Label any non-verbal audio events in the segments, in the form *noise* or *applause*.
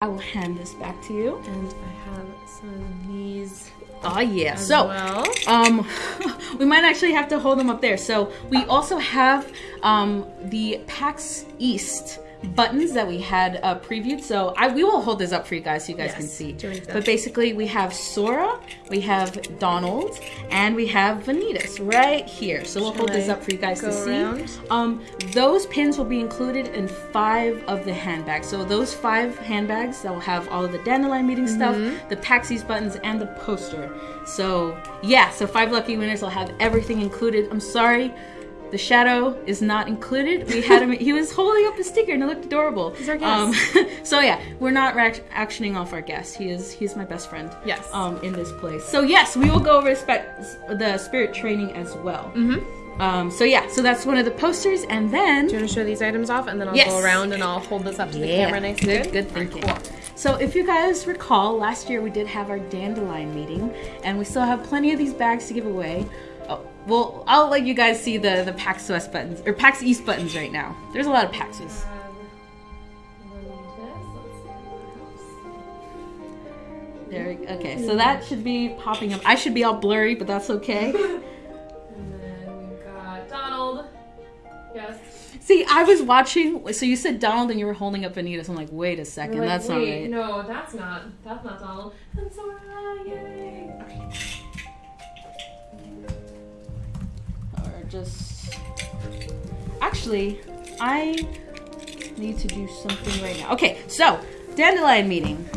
I will hand this back to you. And I have some of these Oh yeah. as So well. um, *laughs* we might actually have to hold them up there. So we also have um the PAX East buttons that we had uh, previewed. So I we will hold this up for you guys so you guys can see. But basically we have Sora, we have Donald, and we have Vanitas right here. So we'll hold this up for you guys to see. Um, those pins will be included in five of the handbags. So those five handbags that will have all of the dandelion meeting stuff, Mm-hmm. the PAX East buttons, and the poster. So yeah, so five lucky winners will have everything included. I'm sorry. The shadow is not included. We had him. He was holding up a sticker and it looked adorable. He's our guest. Um, *laughs* so yeah, we're not rac- actioning off our guest. He is. He's my best friend. Yes. Um, in this place. So yes, we will go over the spirit training as well. Mm-hmm. Um, so yeah, so that's one of the posters, and then Do you want to show these items off, and then I'll Yes. go around and I'll hold this up to the camera nice and good, good. good thinking. So if you guys recall, last year we did have our dandelion meeting, and we still have plenty of these bags to give away. Well, I'll let you guys see the the PAX West buttons or PAX East buttons right now. There's a lot of PAXes. There. Okay, so that should be popping up. I should be all blurry, but that's okay. *laughs* And then we've got Donald. Yes. See, I was watching. So you said Donald, and you were holding up Anita. So I'm like, wait a 2nd like, that's not right. No, that's not. That's not Donald. And Sora, yay! Just actually i need to do something right now. Okay so dandelion meeting.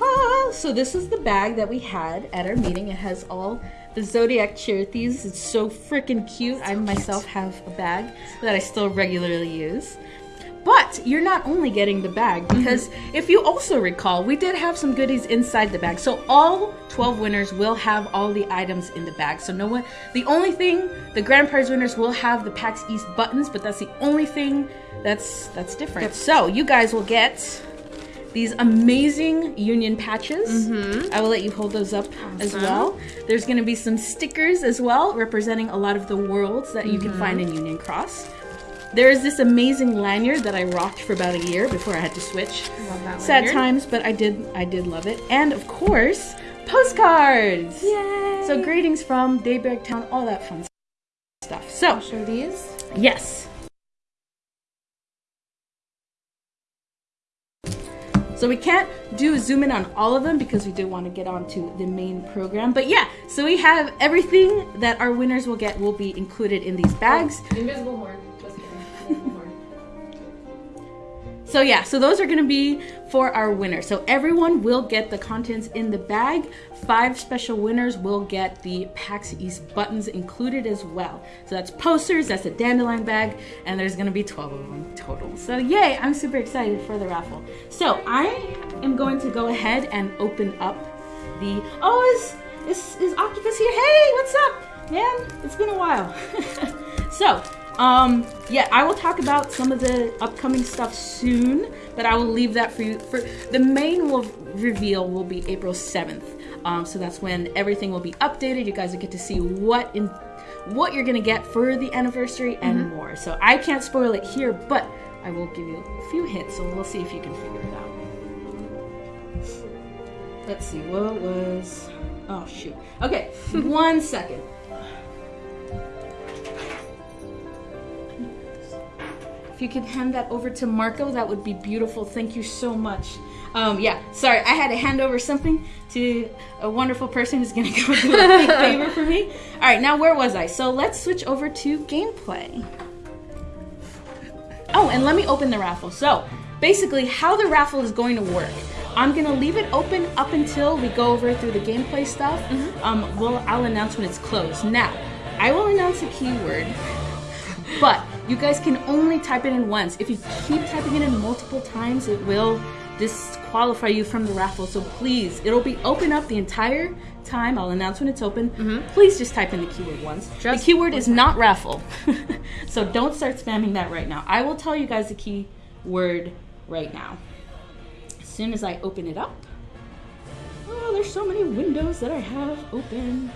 Ah, so this is the bag that we had at our meeting. It has all the zodiac charities it's so freaking cute. I myself have a bag that i still regularly use but you're not only getting the bag mm-hmm. because if you also recall, we did have some goodies inside the bag. So all 12 winners will have all the items in the bag. So no one the only thing the grand prize winners will have the PAX East buttons, but that's the only thing that's that's different. So you guys will get these amazing union patches. Mm-hmm. I will let you hold those up as well. There's going to be some stickers as well, representing a lot of the worlds that you can mm-hmm. find in Union Cross. There is this amazing lanyard that I rocked for about a year before I had to switch. Love that Sad times, but I did I did love it. And of course, postcards. Yay! So greetings from Daybreak Town, all that fun stuff. So show these. Yes. So we can't do a zoom in on all of them because we do want to get on to the main program. But yeah, so we have everything that our winners will get will be included in these bags. Oh, invisible horn. So yeah, so those are gonna be for our winners. So everyone will get the contents in the bag. Five special winners will get the PAX East buttons included as well. So that's posters, that's a dandelion bag, and there's gonna be 12 of them total. So yay, I'm super excited for the raffle. So I am going to go ahead and open up the oh is is, is Octopus here? Hey, what's up? Man, it's been a while. *laughs* so um, yeah, I will talk about some of the upcoming stuff soon, but I will leave that for you. For the main will reveal will be April seventh. Um, so that's when everything will be updated. You guys will get to see what in what you're gonna get for the anniversary and more. So I can't spoil it here, but I will give you a few hints. So we'll see if you can figure it out. Let's see what was. Oh shoot. Okay, *laughs* one second. You could hand that over to Marco, that would be beautiful. Thank you so much. Um, yeah, sorry, I had to hand over something to a wonderful person who's gonna *laughs* go do a big favor for me. All right, now where was I? So let's switch over to gameplay. Oh, and let me open the raffle. So basically, how the raffle is going to work. I'm gonna leave it open up until we go over through the gameplay stuff. Um, well, I'll announce when it's closed. Now, I will announce a keyword *laughs* but you guys can only type it in once. If you keep typing it in multiple times, it will disqualify you from the raffle. So please, it'll be open up the entire time. I'll announce when it's open. Mm-hmm. Please just type in the keyword once. Just the keyword is not raffle. *laughs* so don't start spamming that right now. I will tell you guys the keyword right now. As soon as I open it up. Oh, there's so many windows that I have open.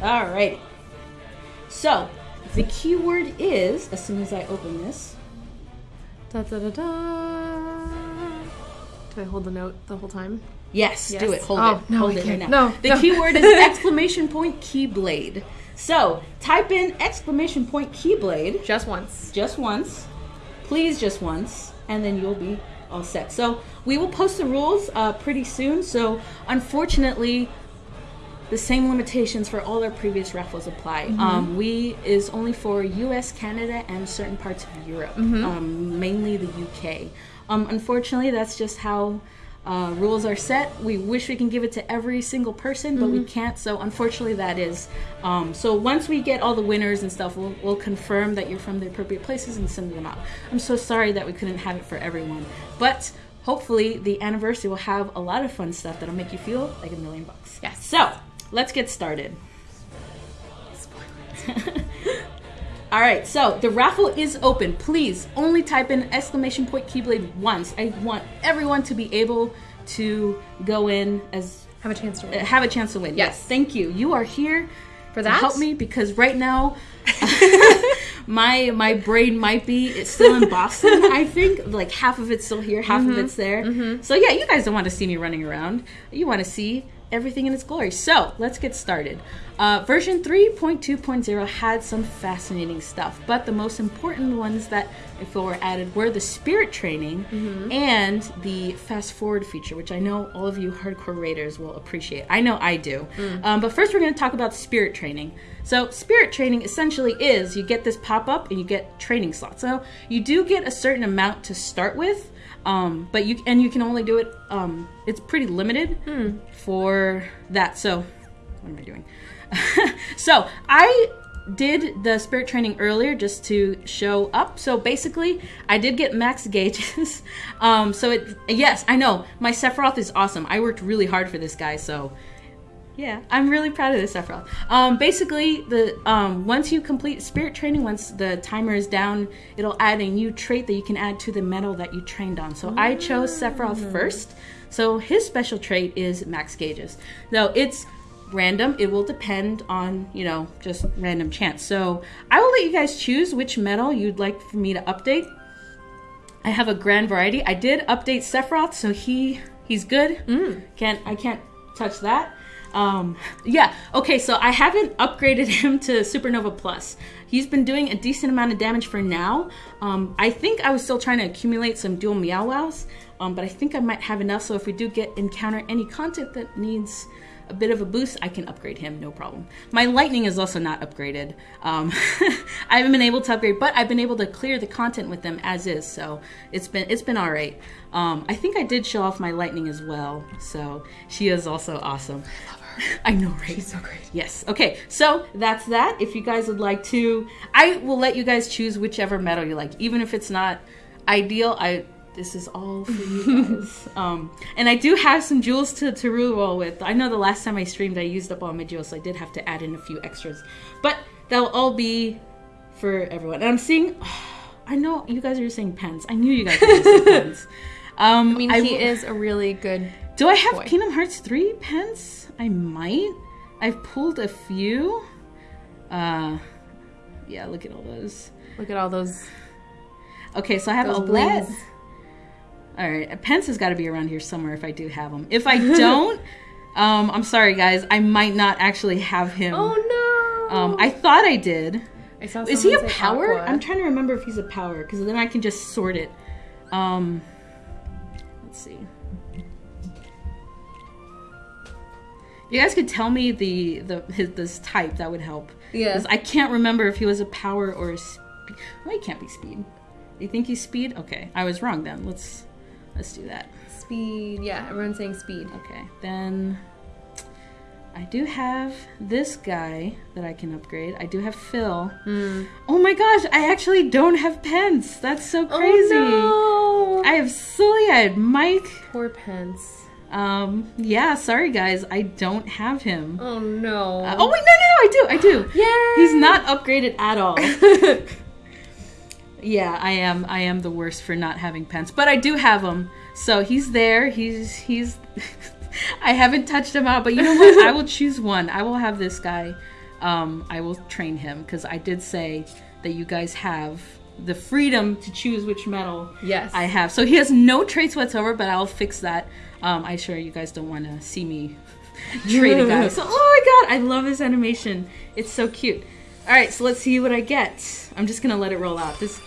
Alrighty. So, the keyword is, as soon as I open this, Da da da da. Should I hold the note the whole time? Yes, do it. Hold Oh, it. no, Hold I it can't. now. No, the no. keyword is *laughs* exclamation point keyblade. So type in exclamation point keyblade Just once. just once, please just once, and then you'll be all set. So we will post the rules uh, pretty soon. So unfortunately, the same limitations for all our previous raffles apply. Um, we is only for U.S., Canada, and certain parts of Europe, um, mainly the U.K. Um, unfortunately, that's just how. Uh, rules are set. We wish we can give it to every single person, but we can't. So unfortunately, that is. Um, so once we get all the winners and stuff, we'll, we'll confirm that you're from the appropriate places and send them out. I'm so sorry that we couldn't have it for everyone, but hopefully the anniversary will have a lot of fun stuff that'll make you feel like a million bucks. Yes. So let's get started. *laughs* All right, so the raffle is open. Please only type in exclamation point Keyblade once. I want everyone to be able to go in as Have a chance to win. have a chance to win. Yes. thank you. You are here For to that? help me because right now *laughs* *laughs* my my brain might be it's still in Boston. I think like half of it's still here, half Mm-hmm. of it's there. So yeah, you guys don't want to see me running around. You want to see everything in its glory. So let's get started. Uh, version 3.2.0 had some fascinating stuff, but the most important ones that I feel were added were the spirit training Mm-hmm. and the fast forward feature, which I know all of you hardcore raiders will appreciate. I know I do. Mm. Um, but first, we're going to talk about spirit training. So, spirit training essentially is you get this pop up and you get training slots. So, you do get a certain amount to start with, um, but you and you can only do it. Um, it's pretty limited for that. So, what am I doing? *laughs* so, I did the spirit training earlier just to show up. So basically, I did get max *laughs* gauges. um, so it yes, I know my Sephiroth is awesome. I worked really hard for this guy, so yeah, I'm really proud of this Sephiroth. Um, basically, the um, once you complete spirit training, once the timer is down, it'll add a new trait that you can add to the medal that you trained on. So I chose Sephiroth first. So his special trait is max gauges. Now it's random. It will depend on you know just random chance. So I will let you guys choose which medal you'd like for me to update. I have a grand variety. I did update Sephiroth, so he he's good. Can't I can't touch that. Um, yeah. Okay, so I haven't upgraded *laughs* him to Supernova Plus. He's been doing a decent amount of damage for now. Um, I think I was still trying to accumulate some dual Meow Wows, um, but I think I might have enough. So if we do get encounter any content that needs a bit of a boost, I can upgrade him, no problem. My lightning is also not upgraded. Um, *laughs* I haven't been able to upgrade, but I've been able to clear the content with them as is, so it's been it's been all right. Um, I think I did show off my lightning as well, so she is also awesome. I know, right? She's so great. Yes. Okay. So that's that. If you guys would like to, I will let you guys choose whichever medal you like, even if it's not ideal. I this is all for you *laughs* guys. um, and I do have some jewels to to rule well with. I know the last time I streamed, I used up all my jewels, so I did have to add in a few extras, but they'll all be for everyone. And I'm seeing. *sighs* I know you guys are saying Pence. I knew you guys were saying *laughs* Pence. Um, I mean, he is a really good. do I have Boy. Kingdom Hearts 3 Pence? I might. I've pulled a few. Uh yeah, look at all those. Look at all those. Okay, so I have a blings. All right, Pence has got to be around here somewhere if I do have them. If I *laughs* don't, um I'm sorry guys, I might not actually have him. Oh no! Um I thought I did. I saw Is he a power? Aqua. I'm trying to remember if he's a power because then I can just sort it. Um, You guys could tell me the the his this type that would help. Yeah. I can't remember if he was a power or a speed. Well, he can't be speed. You think he's speed? Okay, I was wrong then. Let's let's do that. Speed. Yeah, everyone's saying speed. Okay, then I do have this guy that I can upgrade. I do have Phil. Hmm. Oh my gosh, I actually don't have Pence. That's so crazy. Oh no! I have Ciliad, Mike. Poor Pence. Um, yeah, sorry guys, I don't have him. Oh no! Uh, oh wait, no, no, no, I do, I do. *gasps* Yay! He's not upgraded at all. *laughs* yeah, I am. I am the worst for not having Pence, but I do have him. So he's there. He's he's. *laughs* I haven't touched him out, but you know what? *laughs* I will choose one. I will have this guy. Um, I will train him because I did say that you guys have the freedom to choose which medal Yes. I have. So he has no traits whatsoever, but I'll fix that. Um, I'm sure you guys don't want to see me *laughs* trade a guy. So, oh my god, I love this animation. It's so cute. All right, so let's see what I get. I'm just gonna let it roll out. This.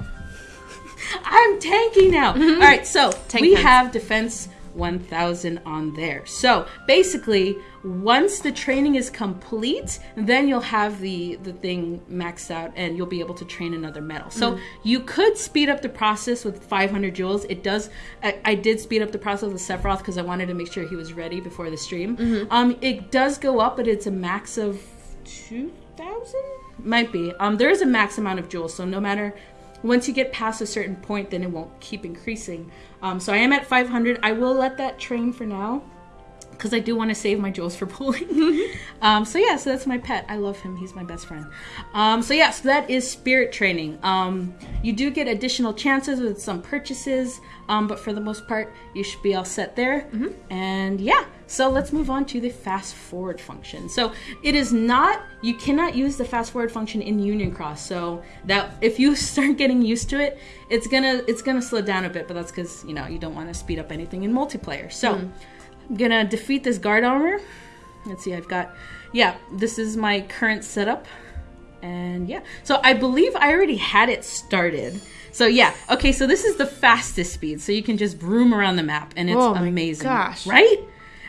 *laughs* I'm tanky now. All right, so Tank we pants. have defense 1000 on there. So basically, once the training is complete, then you'll have the the thing maxed out, and you'll be able to train another medal. So you could speed up the process with 500 jewels. It does. I, I did speed up the process with Sephiroth because I wanted to make sure he was ready before the stream. Um, it does go up, but it's a max of 2000 might be um there is a max amount of jewels so no matter once you get past a certain point then it won't keep increasing. Um so i am at 500 i will let that train for now because i do want to save my jewels for *laughs* pulling *laughs* um so yeah so that's my pet. I love him. He's my best friend. Um so yeah so that is spirit training. Um you do get additional chances with some purchases um but for the most part you should be all set there. And yeah so let's move on to the fast forward function. So it is not you cannot use the fast forward function in Union Cross. So that if you *laughs* start getting used to it, it's gonna it's gonna slow down a bit. But that's because you know you don't want to speed up anything in multiplayer. So hmm. I'm gonna defeat this guard armor. Let's see, I've got yeah. This is my current setup, and yeah. So I believe I already had it started. So yeah, okay. So this is the fastest speed. So you can just broom around the map, and it's Oh my amazing, gosh. right?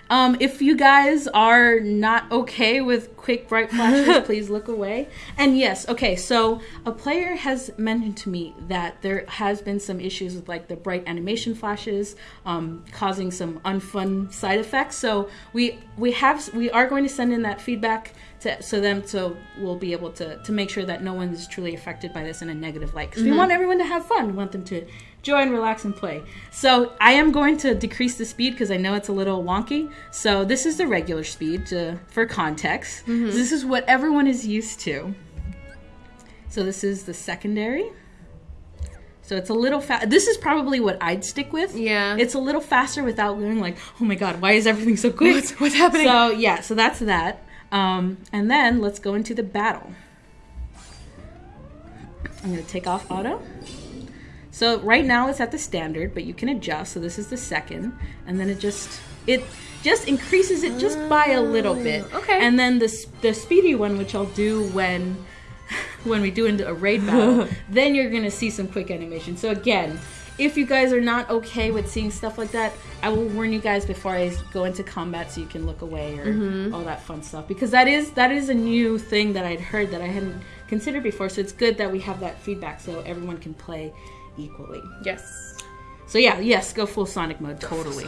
Um, if you guys are not okay with quick bright flashes, *laughs* please look away. And yes, okay, so a player has mentioned to me that there has been some issues with like the bright animation flashes, um, causing some unfun side effects. So we we have we are going to send in that feedback to so them so we'll be able to to make sure that no one is truly affected by this in a negative light. Because we want everyone to have fun, we want them to join, relax, and play. So I am going to decrease the speed because I know it's a little wonky. So this is the regular speed to, for context. This is what everyone is used to. So this is the secondary. So it's a little fast. This is probably what I'd stick with. Yeah. It's a little faster without going like, oh my god, why is everything so quick? What's- *laughs* what's happening? So yeah, so that's that. Um, and then let's go into the battle. I'm gonna take off auto. So right now it's at the standard, but you can adjust. So this is the second, and then it just it just increases it just by a little bit. Oh, okay. And then the the speedy one, which I'll do when *laughs* when we do into a raid battle, *laughs* then you're gonna see some quick animation. So again, if you guys are not okay with seeing stuff like that, I will warn you guys before I go into combat so you can look away or Mm-hmm. all that fun stuff because that is that is a new thing that I'd heard that I hadn't considered before. So it's good that we have that feedback so everyone can play equally. Yes. So yeah, yes, go full Sonic mode totally.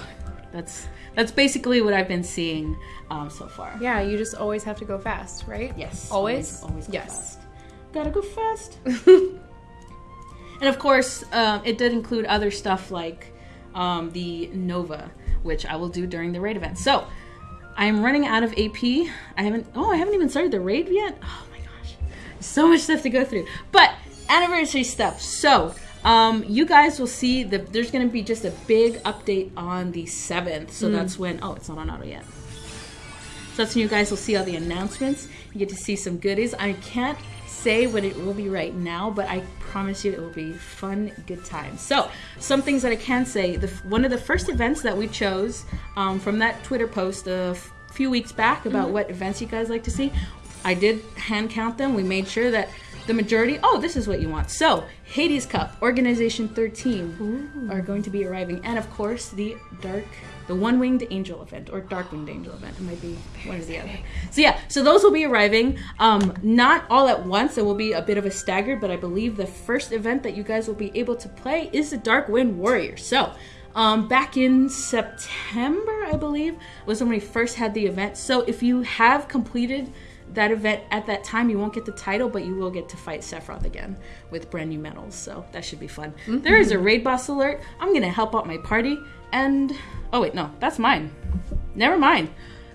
That's that's basically what I've been seeing um, so far. Yeah, you just always have to go fast, right? Yes. Always? Always, go Yes. fast. Gotta go fast. *laughs* and of course, um, it did include other stuff like um, the Nova, which I will do during the raid event. So I am running out of AP. I haven't. Oh, I haven't even started the raid yet. Oh my gosh, so much stuff to go through. But anniversary stuff. So. Um, you guys will see that there's going to be just a big update on the 7th. So that's when. Oh, it's not on auto yet. So that's when you guys will see all the announcements. You get to see some goodies. I can't say what it will be right now, but I promise you it will be fun, good time. So some things that I can say. The one of the first events that we chose um, from that Twitter post a few weeks back about what events you guys like to see. I did hand count them. We made sure that the majority. Oh, this is what you want. So Hades Cup, Organization 13 are going to be arriving, and of course the Dark, the One Winged Angel event or Dark Winged Angel event. It might be one or the other. So yeah, so those will be arriving. Um, not all at once. It will be a bit of a staggered, but I believe the first event that you guys will be able to play is the Dark Wind Warrior. So. Um, back in September, I believe, was when we first had the event. So if you have completed that event at that time, you won't get the title, but you will get to fight Sephiroth again with brand new medals. So that should be fun. There is a raid boss alert. I'm gonna help out my party, and oh wait, no, that's mine. Never mind,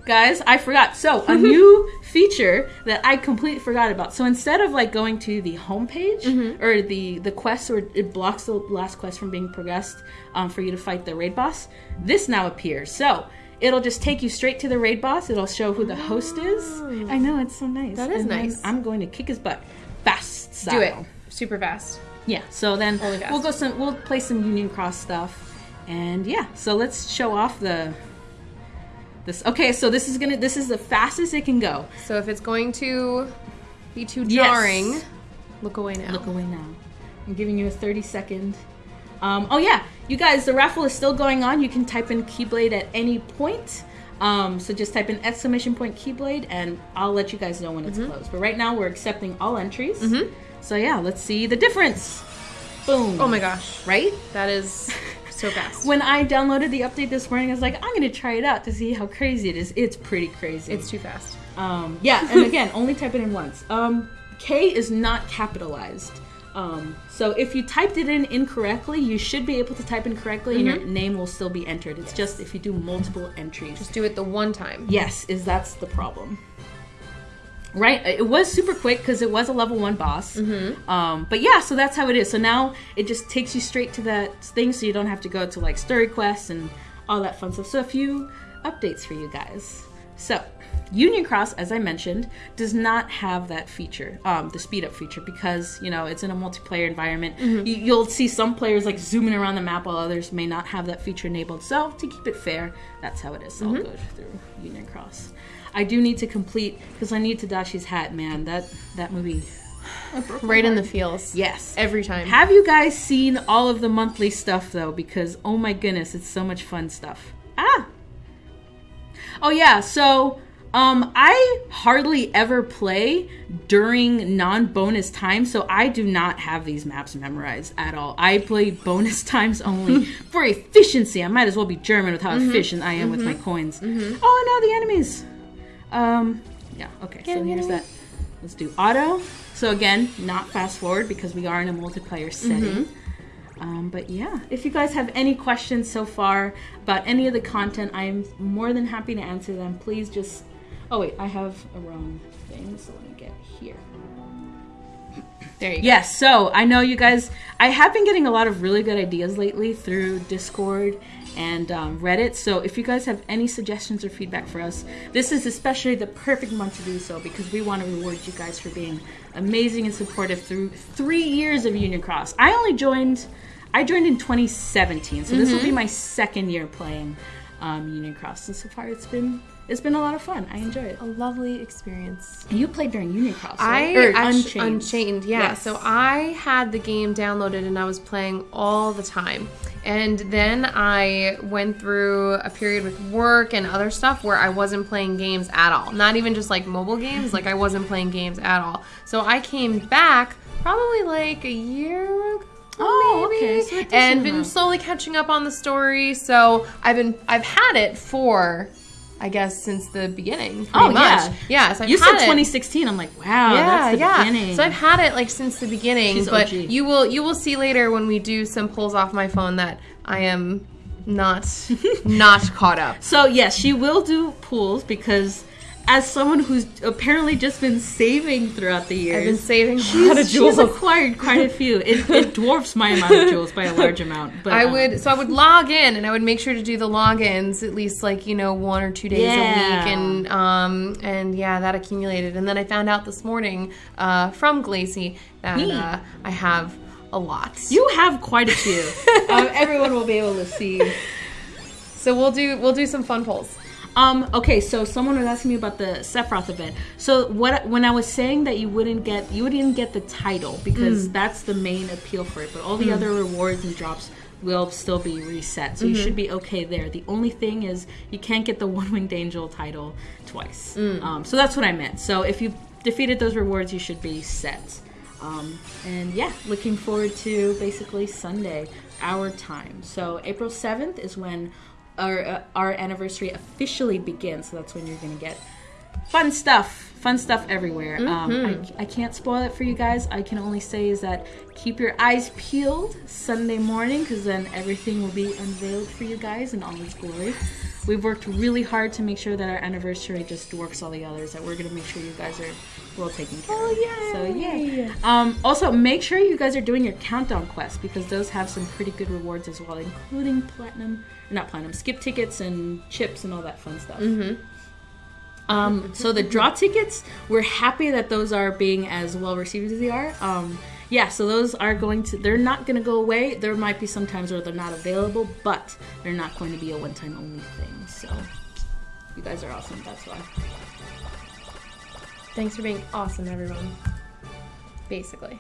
guys. I forgot. So a *laughs* new feature that I completely forgot about. So instead of like going to the homepage or the the quest, or it blocks the last quest from being progressed um, for you to fight the raid boss, this now appears. So. It'll just take you straight to the raid boss. It'll show who the host is. Oh. I know it's so nice. That is And nice. I'm going to kick his butt, fast style. Do it. Super fast. yeah. So then we'll go some. We'll play some Union Cross stuff, and yeah. So let's show off the. This okay. So this is gonna. This is the fastest it can go. So if it's going to be too Yes. jarring, look away now. Look away now. I'm giving you a 30 second. Um, oh yeah, you guys, the raffle is still going on. You can type in Keyblade at any point. Um, so just type in exclamation point Keyblade, and I'll let you guys know when it's closed. But right now we're accepting all entries. So yeah, let's see the difference. Boom. Oh my gosh, Right? that is *laughs* so fast. When I downloaded the update this morning, I was like, I'm gonna try it out to see how crazy it is. It's pretty crazy. It's too fast. Um, yeah, and *laughs* again, only type it in once. Um, K is not capitalized. Um, so if you typed it in incorrectly, you should be able to type in correctly, and your name will still be entered. It's just if you do multiple entries. Just do it the one time. yes, is that's the problem. Right, it was super quick because it was a level one boss. Um, but yeah, so that's how it is. So now it just takes you straight to that thing, so you don't have to go to like story quests and all that fun stuff. So a few updates for you guys. So Union Cross, as I mentioned, does not have that feature, um, the speed up feature, because you know it's in a multiplayer environment. You, you'll see some players like zooming around the map, while others may not have that feature enabled. So to keep it fair, that's how it is. So I'll go through Union Cross. I do need to complete because I need Tadashi's hat, man. That that movie. *sighs* Right in the feels. Yes. Every time. Have you guys seen all of the monthly stuff though? Because oh my goodness, it's so much fun stuff. Ah. Oh yeah, so um I hardly ever play during non-bonus time, so I do not have these maps memorized at all. I play bonus *laughs* times only *laughs* for efficiency. I might as well be German with how efficient I am with my coins. Oh, and now the enemies. Um yeah, okay. so here's that. Let's do auto. So again, not fast forward because we are in a multiplayer setting. Um, but yeah, if you guys have any questions so far about any of the content, I am more than happy to answer them. Please just. Oh wait, I have a wrong thing, so let me get here. there you go. Yes, so I know you guys. I have been getting a lot of really good ideas lately through Discord and um, Reddit. So if you guys have any suggestions or feedback for us, this is especially the perfect month to do so because we want to reward you guys for being amazing and supportive through three years of Union Cross. I only joined. I joined in 2017, so this will be my second year playing um, Union Cross, and so far it's been it's been a lot of fun. I enjoy it. A lovely experience. You played during Union Cross, I? Or er, actu- Unchained, yeah. Yes. So I had the game downloaded and I was playing all the time. And then I went through a period with work and other stuff where I wasn't playing games at all. Not even just like mobile games, like I wasn't playing games at all. So I came back probably like a year ago. Oh, maybe, okay, so and been slowly catching up on the story. So I've been I've had it for I guess since the beginning. Pretty Oh, much. yeah. yeah. So I've You had said it. 2016. I'm like, wow, Yeah, that's the yeah. beginning. So I've had it like since the beginning, She's but OG. you will you will see later when we do some pulls off my phone that I am not *laughs* not caught up. So yes, she will do pulls because as someone who's apparently just been saving throughout the years, I've been saving a she's, lot of jewels. she's acquired quite a few. It, *laughs* it dwarfs my amount of jewels by a large amount. But I um, would so I would log in and I would make sure to do the logins at least like you know one or two days a week and um and yeah that accumulated and then I found out this morning uh, from Glacy that uh, I have a lot. You have quite a few. *laughs* um, everyone will be able to see. so we'll do we'll do some fun polls. Um, okay, so someone was asking me about the Sephiroth event. So what when I was saying that you wouldn't get you wouldn't get the title because that's the main appeal for it, but all the other rewards and drops will still be reset. So you should be okay there. The only thing is you can't get the *laughs* one winged angel title twice. Um, so that's what I meant. So if you defeated those rewards, you should be set. Um, and yeah, looking forward to basically Sunday, our time. So April 7th is when our, uh, our anniversary officially begins. So that's when you're going to get fun stuff. Fun stuff everywhere. Um, I, I can't spoil it for you guys. I can only say is that keep your eyes peeled Sunday morning because then everything will be unveiled for you guys in all its glory. We've worked really hard to make sure that our anniversary just dwarfs all the others. That we're going to make sure you guys are well taken care of. Oh, So yay! Um, also, make sure you guys are doing your countdown quests because those have some pretty good rewards as well, including platinum, not platinum, skip tickets and chips and all that fun stuff. Um, so the draw tickets, we're happy that those are being as well received as they are. Um, yeah, so those are going to, they're not going to go away. There might be some times where they're not available, but they're not going to be a one time only thing. So you guys are awesome. That's why. Thanks for being awesome, everyone. Basically.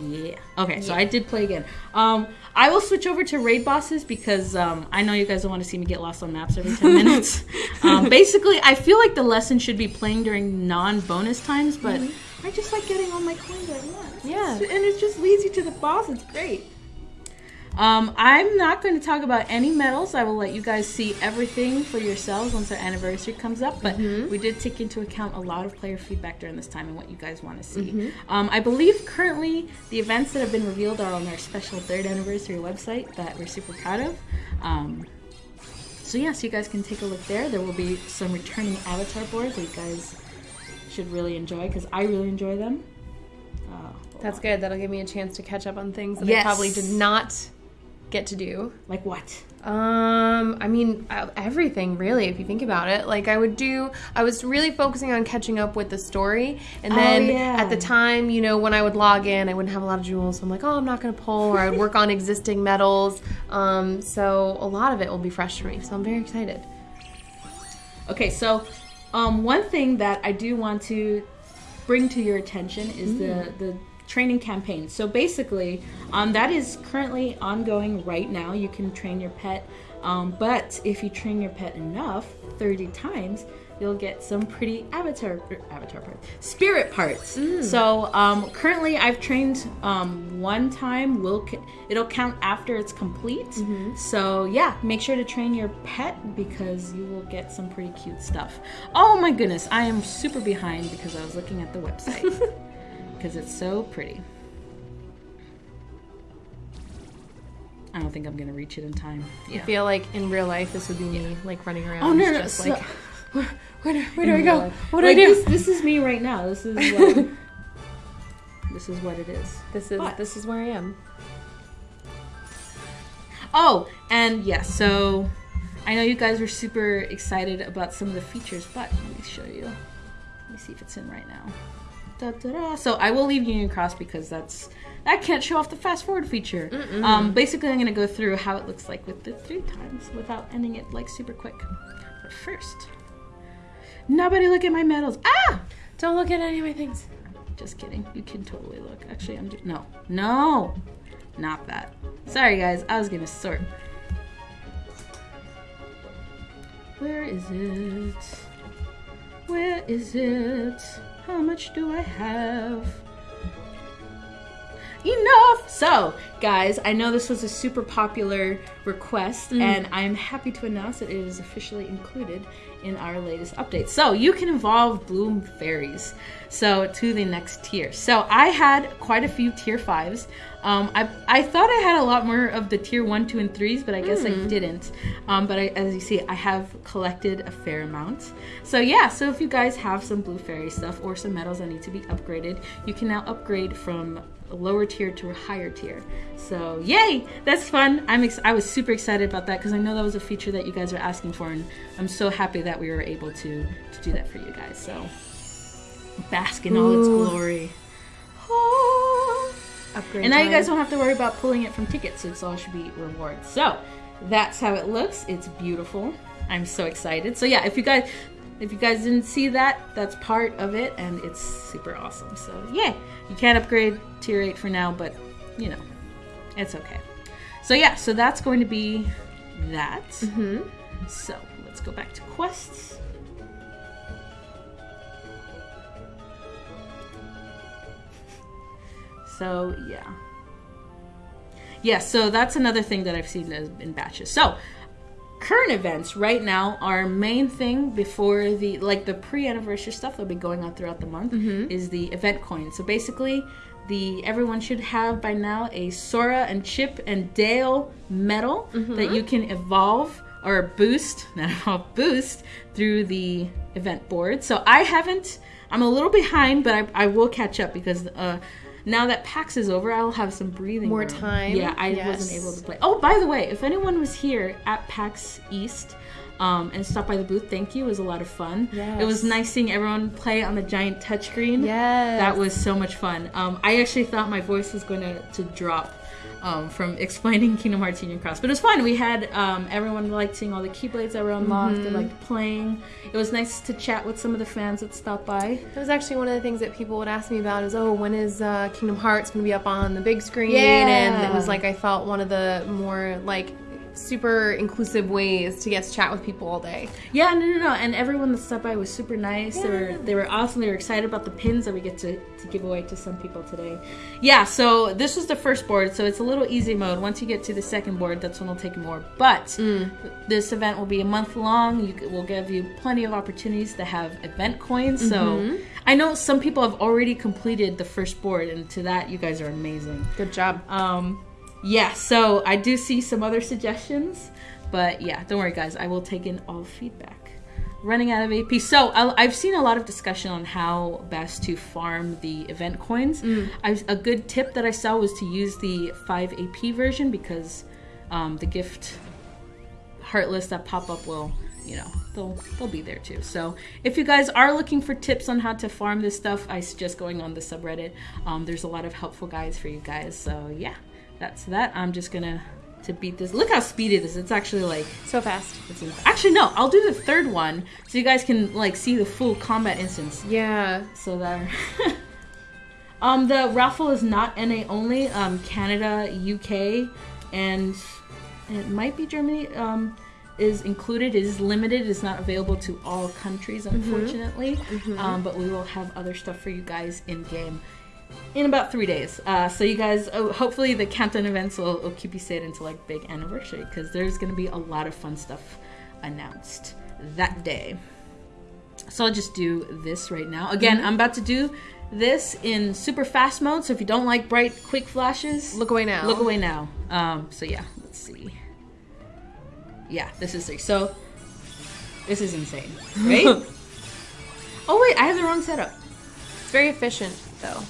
Yeah. Okay, so I did play again. Um, I will switch over to raid bosses because um, I know you guys don't want to see me get lost on maps every 10 *laughs* minutes. um, basically, I feel like the lesson should be playing during non bonus times, but I just like getting all my coins at once. Yeah. And it just leads you to the boss. It's great. Um, I'm not going to talk about any medals. I will let you guys see everything for yourselves once our anniversary comes up. But we did take into account a lot of player feedback during this time and what you guys want to see. Um, I believe currently the events that have been revealed are on our special third anniversary website that we're super proud of. Um, so yeah, so you guys can take a look there. There will be some returning avatar boards that you guys should really enjoy because I really enjoy them. Uh, That's on. good. That'll give me a chance to catch up on things that Yes. I probably did not get to do. like what? Um, I mean, uh, everything really, if you think about it. Like, I would do, I was really focusing on catching up with the story. And Oh, then yeah. at the time, you know, when I would log in, I wouldn't have a lot of jewels. So I'm like, oh, I'm not going to pull, or I would work on existing medals. Um, so a lot of it will be fresh for me. So I'm very excited. Okay, so um, one thing that I do want to bring to your attention is the the training campaign. So basically, um, that is currently ongoing right now. You can train your pet, um, but if you train your pet enough, thirty times. You'll get some pretty avatar er, avatar parts, spirit parts. So um, currently, I've trained um, one time. Will it'll count after it's complete. So yeah, make sure to train your pet because you will get some pretty cute stuff. Oh my goodness, I am super behind because I was looking at the website *laughs* because it's so pretty. I don't think I'm gonna reach it in time. I feel like in real life, this would be me, like running around. Oh no, no, just like, *laughs* where, where, do, where do I go? What do like I do? This, this is me right now. This is what, *laughs* this is what it is. This is But- this is where I am. Oh, and yeah, so I know you guys were super excited about some of the features, but let me show you. Let me see if it's in right now. Da, da, da. So I will leave Union Cross because that's I can't show off the fast forward feature. Um, basically, I'm gonna go through how it looks like with the three times without ending it like super quick. But first, nobody look at my medals. Ah! Don't look at any of my things. Just kidding. You can totally look. Actually, I'm just no, no, not that. Sorry, guys. I was gonna sort. Where is it? Where is it? How much do I have? Enough! So, guys, I know this was a super popular request, and I'm happy to announce that it is officially included in our latest update. So, you can evolve Blue Fairies so to the next tier. So, I had quite a few tier 5s. Um, I, I thought I had a lot more of the tier 1, 2, and 3s, but I guess I didn't. Um, but I, as you see, I have collected a fair amount. So, yeah, so if you guys have some Blue Fairy stuff or some medals that need to be upgraded, you can now upgrade from lower tier to a higher tier. So yay, that's fun. I'm ex- I was super excited about that because I know that was a feature that you guys were asking for, and I'm so happy that we were able to to do that for you guys. So bask in all its glory. Ah. Upgrade. And now you guys don't have to worry about pulling it from tickets. It's all should be rewards. So that's how it looks. It's beautiful. I'm so excited. So yeah, if you guys if you guys didn't see that, that's part of it and it's super awesome. So yeah, you can't upgrade tier 8 for now, but you know, it's okay. So yeah, so that's going to be that. Mhm. So let's go back to quests. So yeah. Yeah, so that's another thing that I've seen as- in batches. So current events right now, our main thing before the like the pre-anniversary stuff that'll be going on throughout the month is the event coin. So basically, the everyone should have by now a Sora and Chip and Dale medal that you can evolve or boost, *laughs* not evolve, boost through the event board. So I haven't. I'm a little behind, but I, I will catch up because uh, now that PAX is over, I'll have some breathing More room. time, Yeah, I yes. wasn't able to play. Oh, by the way, if anyone was here at PAX East, um, and stopped by the booth. Thank you. It was a lot of fun. Yes. It was nice seeing everyone play on the giant touchscreen. Yes. That was so much fun. Um, I actually thought my voice was going to, to drop um, from explaining *laughs* Kingdom Hearts Union Cross, but it was fun. We had um, everyone liked seeing all the keyblades that were unlocked. and liked playing. It was nice to chat with some of the fans that stopped by. That was actually one of the things that people would ask me about is, oh, when is uh, Kingdom Hearts going to be up on the big screen? Yeah. And it was like, I felt one of the more like super inclusive ways to get to chat with people all day. Yeah, no, no, no. And everyone that stopped by was super nice. They were they were awesome. They were excited about the pins that we get to, to give away to some people today. Yeah, so this was the first board, so it's a little easy mode. Once you get to the second board, that's when it'll take more. But this event will be a month long. You will give you plenty of opportunities to have event coins. So I know some people have already completed the first board, and to that, you guys are amazing. Good job. Um, yeah, so I do see some other suggestions, but yeah, don't worry, guys. I will take in all feedback. Running out of AP. So I, I've seen a lot of discussion on how best to farm the event coins. I, a good tip that I saw was to use the 5 AP version because um, the gift heartless that pop up will you know they'll they'll be there too so if you guys are looking for tips on how to farm this stuff i suggest going on the subreddit um, there's a lot of helpful guides for you guys so yeah that's that i'm just gonna to beat this look how speedy this is it's actually like So fast. actually no i'll do the third one so you guys can like see the full combat instance Yeah. so there. *laughs* um, the raffle is not NA only. Um, Canada, UK, and it might be Germany. Um, is included. It is limited. It's not available to all countries, unfortunately. Mhm. Um, but we will have other stuff for you guys in game in about three days. Uh, so you guys, oh, hopefully the countdown events will, will keep you stayed until like big anniversary because there's going to be a lot of fun stuff announced that day. So I'll just do this right now. Again, I'm about to do this in super fast mode. So if you don't like bright, quick flashes, Look away now. look away now. Um, so yeah, let's see. Yeah, this is three. So this is insane, right? *laughs* oh wait, I have the wrong setup. It's very efficient, though.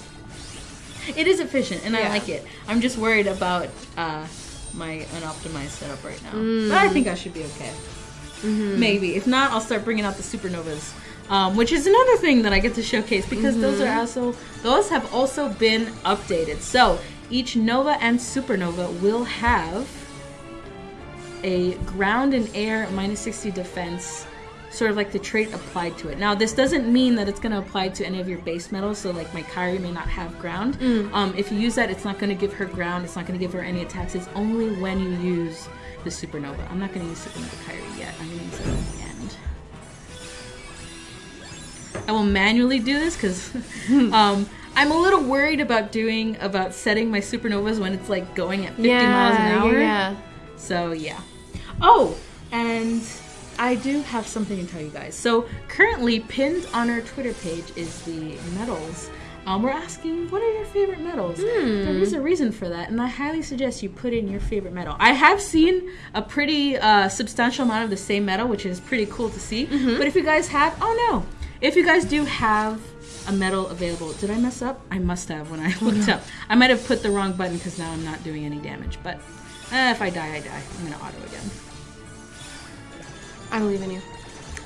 It is efficient, and I like it. I'm just worried about uh, my unoptimized setup right now, Mm. but I think I should be okay. Mm-hmm. Maybe. If not, I'll start bringing out the supernovas, um, which is another thing that I get to showcase because those Mm-hmm. are also those have also been updated. So each nova and supernova will have a ground and air minus 60 defense sort of like the trait applied to it now this doesn't mean that it's going to apply to any of your base medals so like my Kairi may not have ground um, if you use that it's not going to give her ground it's not going to give her any attacks it's only when you use the supernova i'm not going to use supernova Kairi yet i'm going to use it at the end I will manually do this because *laughs* um, I'm a little worried about doing about setting my supernovas when it's like going at 50 miles an hour. Yeah. So yeah. Oh, and I do have something to tell you guys. So currently pinned on our Twitter page is the medals. Um, we're asking what are your favorite medals. There is a reason for that, and I highly suggest you put in your favorite medal. I have seen a pretty uh, substantial amount of the same medal, which is pretty cool to see. But if you guys have, oh no, if you guys do have a medal available, did I mess up? I must have when I *laughs* looked up. I might have put the wrong button because now I'm not doing any damage. But eh, if I die, I die. I'm gonna auto again. I believe in you.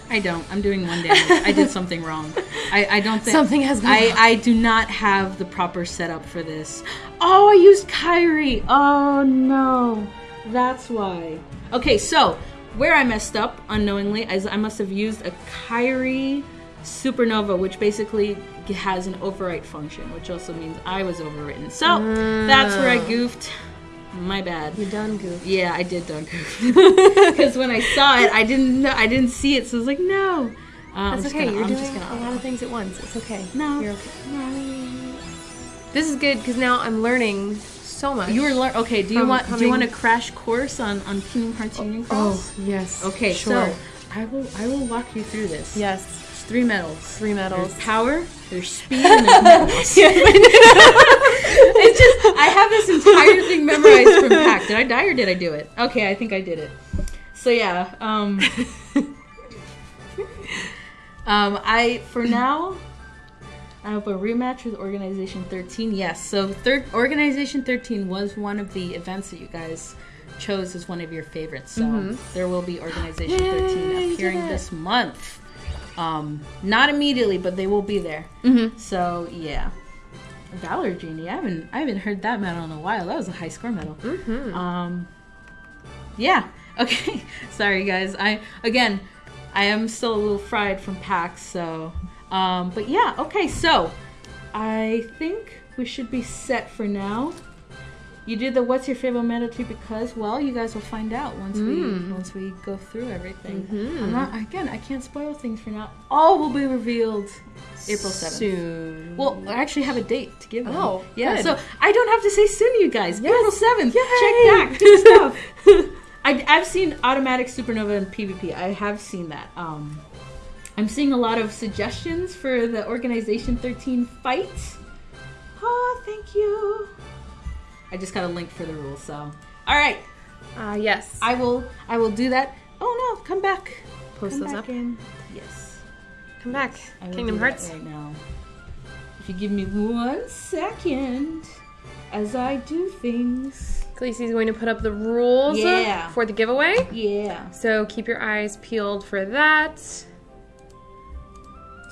I don't. I'm doing one damage. I did *laughs* something wrong. I, I don't think Something has gone I, wrong. I do not have the proper setup for this. Oh, I used Kairi. Oh no, that's why. Okay, so where I messed up unknowingly is I must have used a Kairi Supernova, which basically has an overwrite function, which also means I was overwritten. So that's where I oh. goofed. My bad. You done, goof. Yeah, I did done dunk *laughs* because when I saw it, I didn't know, I didn't see it, so I was like, no. Uh, I'm That's just okay. gonna- You're I'm doing just gonna a lot of things at once. It's okay. No. You're okay. No. This is good because now I'm learning so much. You were learn. Okay, do you want do you want a crash course on on Kingdom Hearts Union Cross? Oh yes. Okay, Sure. so I will I will walk you through this. yes. There's three medals. Three medals. There's power. There's speed. and there's medals. it's just I have this entire thing memorized from *laughs* Pack. Did I die or did I do it? Okay, I think I did it. So yeah, um, *laughs* um, I for now. I have a rematch with Organization 13. Yes, so third Organization 13 was one of the events that you guys chose as one of your favorites. So there will be Organization 13 appearing this month. Um, not immediately, but they will be there. Mhm. So yeah, Valor Genie. I haven't I haven't heard that medal in a while. That was a high score medal. Mhm. Um, yeah. *laughs* Okay. Sorry, guys. I again, I am still a little fried from PAX. So, um, but yeah. Okay. So, I think we should be set for now. You did the what's your favorite meta tree because well, you guys will find out once Mm. we once we go through everything. Mhm. I'm not again. I can't spoil things for now. All will be revealed April seventh. Soon. Well, I actually have a date to give them. Oh, yeah. good. So I don't have to say soon, you guys. Yes. April seventh. Check back. Good *laughs* stuff. I, I've seen automatic supernova and PvP. I have seen that. Um, I'm seeing a lot of suggestions for the Organization 13 fight. Oh, thank you. I just got a link for the rules. So, all right, Ah, yes. I will. I will do that. Oh no, come back. Post come those back up. in. Yes. Come back. Kingdom Hearts. right now. If you give me one second, as I do things. Khaleesi's going to put up the rules Yeah. for the giveaway. Yeah. So keep your eyes peeled for that.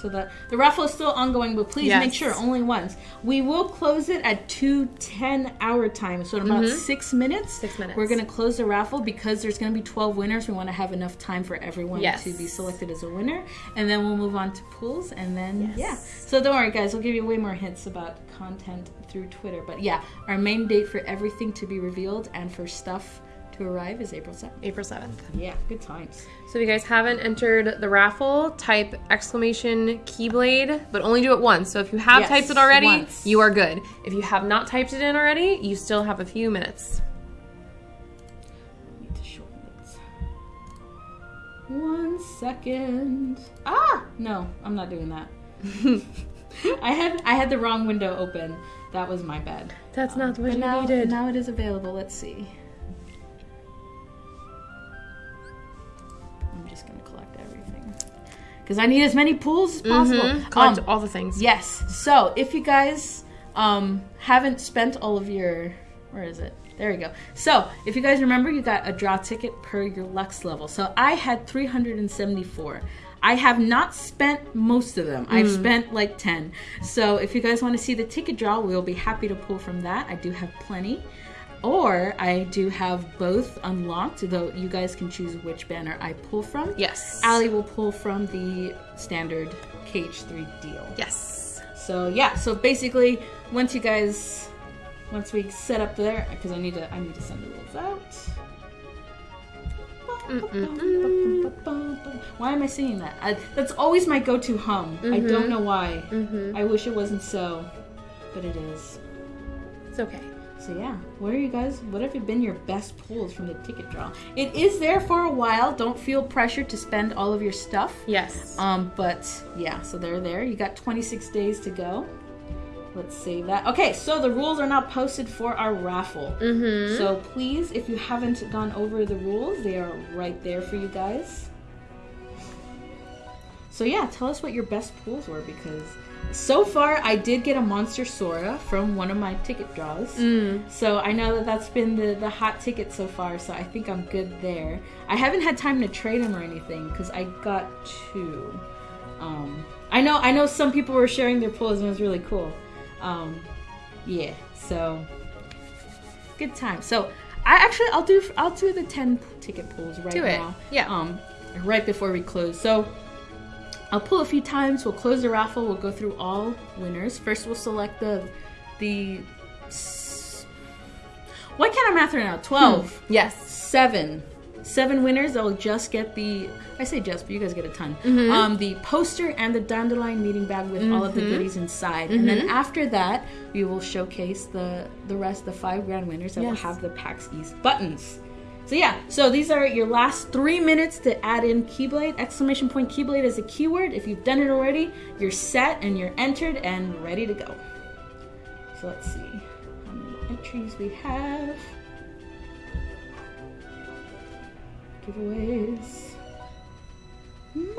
So that the raffle is still ongoing, but please Yes. make sure only once. We will close it at two 10 hour time, so in about Mhm. six minutes. Six minutes. We're gonna close the raffle because there's gonna be 12 winners. We want to have enough time for everyone Yes. to be selected as a winner, and then we'll move on to pools, and then Yes. yeah. So don't worry, guys. We'll give you way more hints about content through Twitter. But yeah, our main date for everything to be revealed and for stuff to arrive is April 7th. April 7th. Yeah, good times. So if you guys haven't entered the raffle, type exclamation Keyblade, but only do it once. So if you have Yes, typed it already, once. you are good. If you have not typed it in already, you still have a few minutes. need to shorten it. One second. Ah, no, I'm not doing that. *laughs* I had I had the wrong window open. That was my bad. That's not what you now, needed. now it is available. Let's see. Because I need as many pools as possible. Mhm. Collect Um, all the things. Yes. So if you guys um, haven't spent all of your, where is it? There we go. So if you guys remember, you got a draw ticket per your Lux level. So I had 374. I have not spent most of them. I've spent like 10. So if you guys want to see the ticket draw, we'll be happy to pull from that. I do have plenty. Or I do have both unlocked, though you guys can choose which banner I pull from. Yes. Ali will pull from the standard KH3 deal. Yes. So yeah, so basically, once you guys, once we set up there, because I need to, I need to send the rules out. Why am I singing that? I, that's always my go-to hum. I don't know why. Mm-hmm. I wish it wasn't so, but it is. It's okay. So yeah, what are you guys? What have been your best pulls from the ticket draw? It is there for a while. Don't feel pressure to spend all of your stuff. Yes. Um, but yeah, so they're there. You got 26 days to go. Let's save that. Okay, so the rules are now posted for our raffle. mm-hmm. So please, if you haven't gone over the rules, they are right there for you guys. So yeah, tell us what your best pulls were because so far I did get a Monster Sora from one of my ticket draws. mm. So I know that that's been the, the hot ticket so far, so I think I'm good there. I haven't had time to trade them or anything because I got two. Um, I know I know some people were sharing their pulls and it was really cool. Um, yeah, so good time. So I actually I'll do I'll do the ten ticket pulls right Do it. now. Yeah. Um, right before we close. So I'll pull a few times. We'll close the raffle. We'll go through all winners. First, we'll select the the. Why can't I math right now? Twelve, Yes. seven, seven winners. That will just get the. I say just, but you guys get a ton. Mm-hmm. Um, the poster and the dandelion meeting bag with all of the goodies inside, and then Mm-hmm. after that, we will showcase the the rest, the five grand winners that will have the PAX East buttons. So yeah, so these are your last three minutes to add in Keyblade, exclamation point Keyblade as a keyword. If you've done it already, you're set and you're entered and ready to go. So let's see how many entries we have. Giveaways. Manage.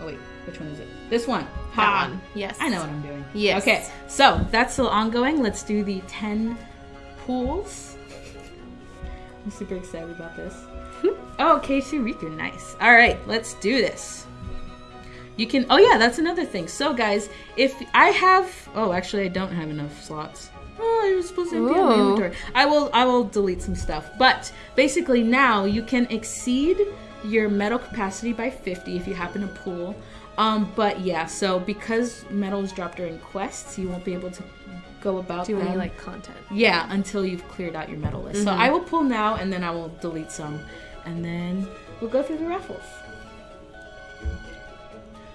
Oh wait, which one is it? This one. That one. Yes. I know what I'm doing. Yes. Okay, so that's still ongoing. Let's do the 10 pools. I'm super excited about this. *laughs* Oh, Casey Riku, nice. All right, let's do this. You can. Oh yeah, that's another thing. So guys, if I have, oh, actually, I don't have enough slots. Oh, I was supposed to empty out my inventory. I will. I will delete some stuff. But basically, now you can exceed your medal capacity by 50 if you happen to pull. Um, but yeah, so because medal is dropped during quests, you won't be able to go about Do any like content? Yeah, until you've cleared out your medal list. So I will pull now and then I will delete some. And then we'll go through the raffles.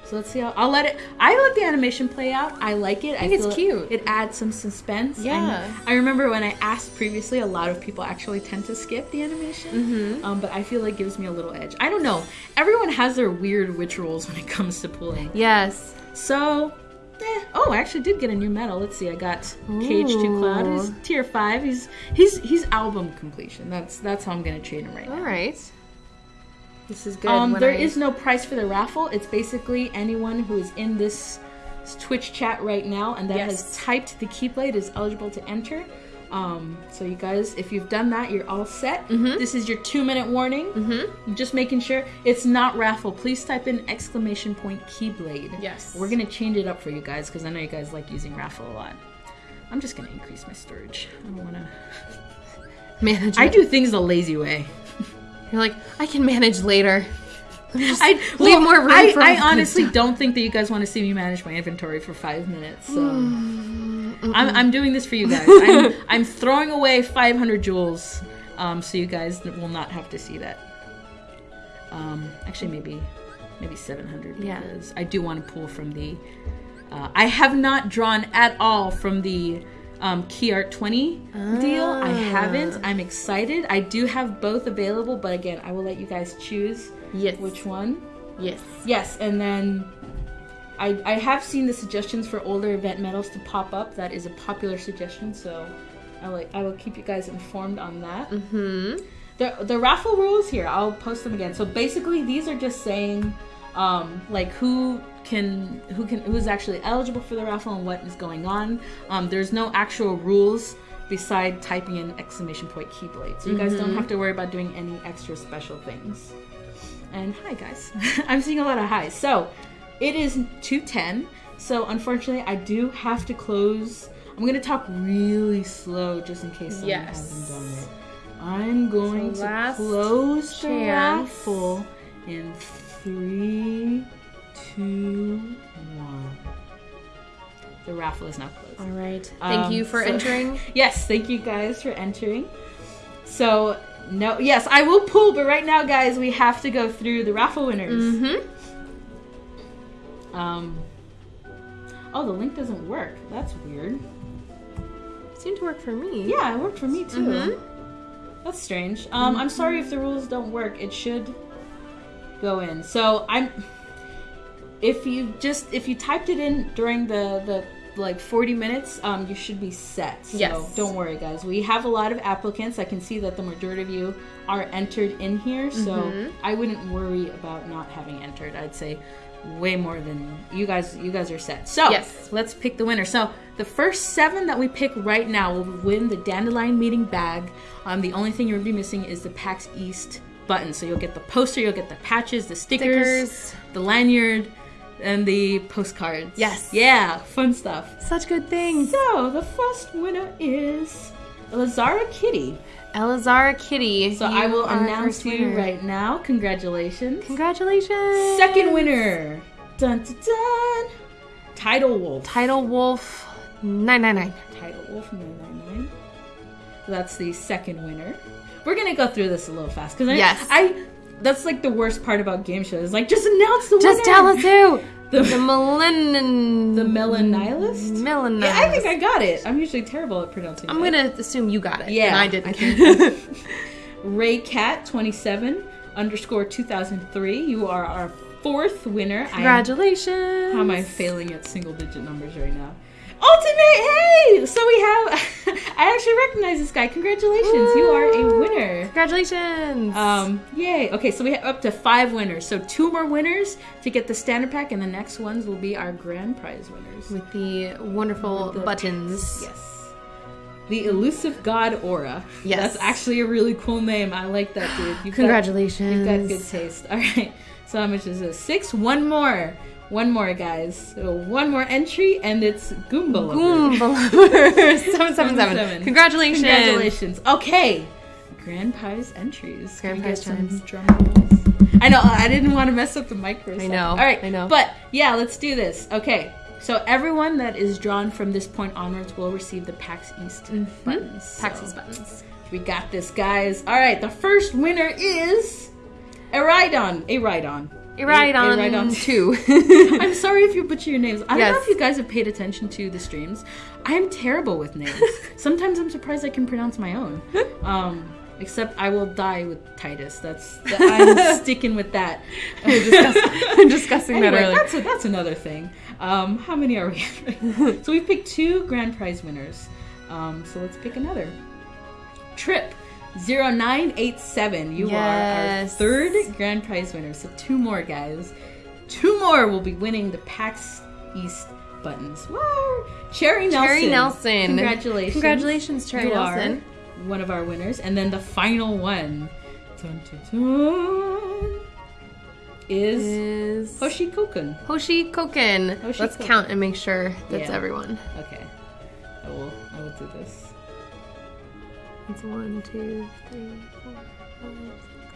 So let's see how I'll let it I let the animation play out. I like it. I, think it's feel cute. It adds some suspense. Yeah. And I remember when I asked previously, a lot of people actually tend to skip the animation. Mm-hmm. Um, but I feel like it gives me a little edge. I don't know. Everyone has their weird witch rules when it comes to pulling. Yes. So. Oh, I actually did get a new medal. Let's see, I got KH2 Cloud. He's tier five. He's he's he's album completion. That's that's how I'm gonna treat him right All now. right. This is good. Um, there I- is no price for the raffle. It's basically anyone who is in this Twitch chat right now and that has typed the Keyblade is eligible to enter. Um, so you guys, if you've done that, you're all set. This is your two minute warning. Mm-hmm. Just making sure it's not raffle. Please type in exclamation point Keyblade. Yes. We're gonna change it up for you guys because I know you guys like using raffle a lot. I'm just gonna increase my storage. I don't wanna. *laughs* manage. I do things the lazy way. You're like, I can manage later. *laughs* Let me just I leave more room I, for I honestly *laughs* don't think that you guys want to see me manage my inventory for five minutes. So *sighs* *sighs* *sighs* I'm, I'm doing this for you guys. I'm, *laughs* I'm throwing away 500 jewels, um, so you guys will not have to see that. Um, actually, maybe maybe 700 Yeah. because I do want to pull from the. Uh, I have not drawn at all from the um, Key Art 20 deal. I haven't. I'm excited. I do have both available, but again, I will let you guys choose Yes. which one. Yes. Yes, and then I I have seen the suggestions for older event medals to pop up. That is a popular suggestion, so I will I will keep you guys informed on that. Hmm. The the raffle rules here, I'll post them again. So basically, these are just saying um, like who can who can who's actually eligible for the raffle and what is going on. Um, there's no actual rules beside typing in exclamation point keyblade, so you guys don't have to worry about doing any extra special things. And hi guys, *laughs* I'm seeing a lot of highs. So it is 210. So unfortunately, I do have to close. I'm gonna talk really slow just in case someone Yes. hasn't done it. I'm going So to close the chance. raffle in three, two, one. The raffle is now closed. All right. Thank Um, you for so- entering. *laughs* Yes, thank you guys for entering. So, no, yes, I will pull, but right now, guys, we have to go through the raffle winners. Mm-hmm. Um, oh, the link doesn't work. That's weird. It Seemed to work for me. Yeah, it worked for me too. Mhm. That's strange. Um, I'm sorry if the rules don't work. It should go in. So I'm. If you just if you typed it in during the the like 40 minutes, um, you should be set. So Yes. don't worry, guys. We have a lot of applicants. I can see that the majority of you are entered in here, so Mhm. I wouldn't worry about not having entered. I'd say way more than you guys. You guys are set. So Yes. let's pick the winner. So the first seven that we pick right now will win the Dandelion Meeting bag. Um, the only thing you'll be missing is the PAX East button. So you'll get the poster, you'll get the patches, the stickers, Stickers. the lanyard, and the postcards. Yes. Yeah, fun stuff. Such good things. So the first winner is Lazara Kitty. Elazara Kitty. So I will announce you right now. Congratulations. Congratulations. Second winner. Dun dun dun. Title Wolf. Title Wolf 999. Title Wolf 999. So that's the second winner. We're gonna go through this a little fast because I, Yes. I that's like the worst part about game shows. Like just announce the Just winner. Just tell us who. The- The, Melon. The Melon Nihilist? Melon Yeah, I think I got it. I'm usually terrible at pronouncing. I'm gonna assume you got it. Yeah, and I I didn't. *laughs* think- Ray Cat 27 underscore 2003. You are our fourth winner. I Congratulations. How am I failing at single digit numbers right now? Ultimate, hey! So we have. *laughs* I actually recognize this guy. Congratulations, you are a winner. Congratulations. Um, yay. Okay, so we have up to five winners. So two more winners to get the standard pack, and the next ones will be our grand prize winners. With the wonderful The buttons. Yes. the elusive god Aura. Yes. That's actually a really cool name. I like that, dude. You've got- Congratulations. You've got good taste. All right. So how much is this? Six. One more. One more, guys. So one more entry, and it's Goomba. Lover. Goomba *laughs* Lover. 777. Congratulations. Congratulations. Okay. Grandpa's entries. Grand Can we get some times. drum rolls? I know. I didn't want to mess up the mic for a second. know, All right. I know. But yeah, let's do this. Okay. So everyone that is drawn from this point onwards will receive the PAX East mm-hmm. buttons. So PAX East buttons. We got this, guys. All right. The first winner is Eridon. Eridon. Right on Eridon. *laughs* two. *laughs* I'm sorry if you butcher your names. I don't know if you guys have paid attention to the streams. I'm terrible with names. *laughs* Sometimes I'm surprised I can pronounce my own. Um, except I will die with Titus. That's that, I'm sticking with that. were discussing that Anyway, earlier. that's a, that's another thing. Um, how many are we? so we've picked two grand prize winners. Um, so let's pick another. Trip 0987. You are our third grand prize winner. So two more guys. Two more will be winning the PAX East buttons. Woo! Cherry Nelson. Cherry Nelson. Congratulations. Congratulations, Cherry You Nelson. are one of our winners. And then the final one dun, dun, dun, is Is Hoshi Kokun. Hoshi Koken. Hoshi Let's Koken. count and make sure that's Yeah. everyone. Okay. I will I will do this. It's one, two, three, four, five, six,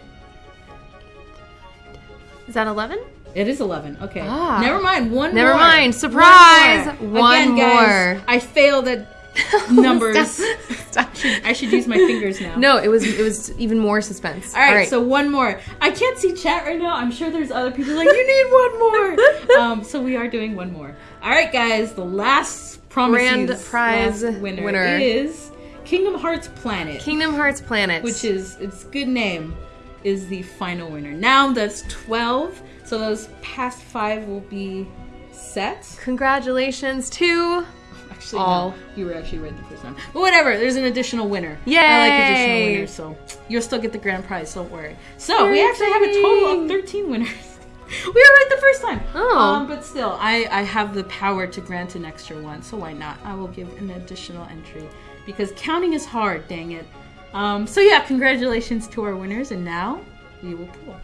eight, Is that 11? It is 11. Okay. Ah. Never mind. One more. Never more. mind. Surprise! One, One Again, guys, more. I failed at *laughs* numbers. Stop. I should use my fingers now. No, it was it was even more suspense. All right, so one more. I can't see chat right now. I'm sure there's other people like you need one more. *laughs* um, so we are doing one more. All right, guys. The last promises Grand prize last winner, winner. is Kingdom Hearts Planet. Kingdom Hearts Planet. which is its good name, is the final winner. Now that's twelve, so those past five will be set. congratulations to Actually, All. no, you were actually right the first time. But whatever, there's an additional winner. Yeah, I like additional winners, so you'll still get the grand prize. Don't worry. So we actually have a total of thirteen winners. *laughs* we were right the first time. Oh. Um, but still, I I have the power to grant an extra one, so why not? I will give an additional entry because counting is hard. Dang it. Um, so yeah, congratulations to our winners, and now we will pull.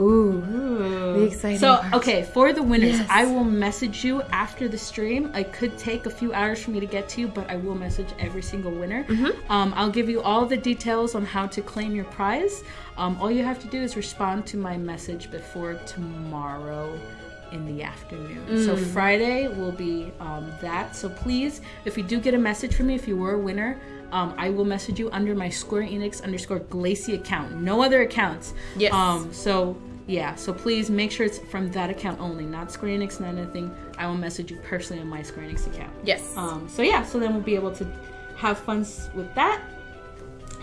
Ooh. The exciting So, part. okay, for the winners, Yes. I will message you after the stream. It could take a few hours for me to get to you, but I will message every single winner. Mm-hmm. Um, I'll give you all the details on how to claim your prize. Um, all you have to do is respond to my message before tomorrow in the afternoon. So, Mm. Friday will be um, that. So, please, if you do get a message from me, if you were a winner, um, I will message you under my Square Enix underscore Glacy account. No other accounts. Yes. Um, so yeah, so please make sure it's from that account only, not Square Enix, not anything. I will message you personally on my Square Enix account. Yes. Um, so yeah, so then we'll be able to have fun with that.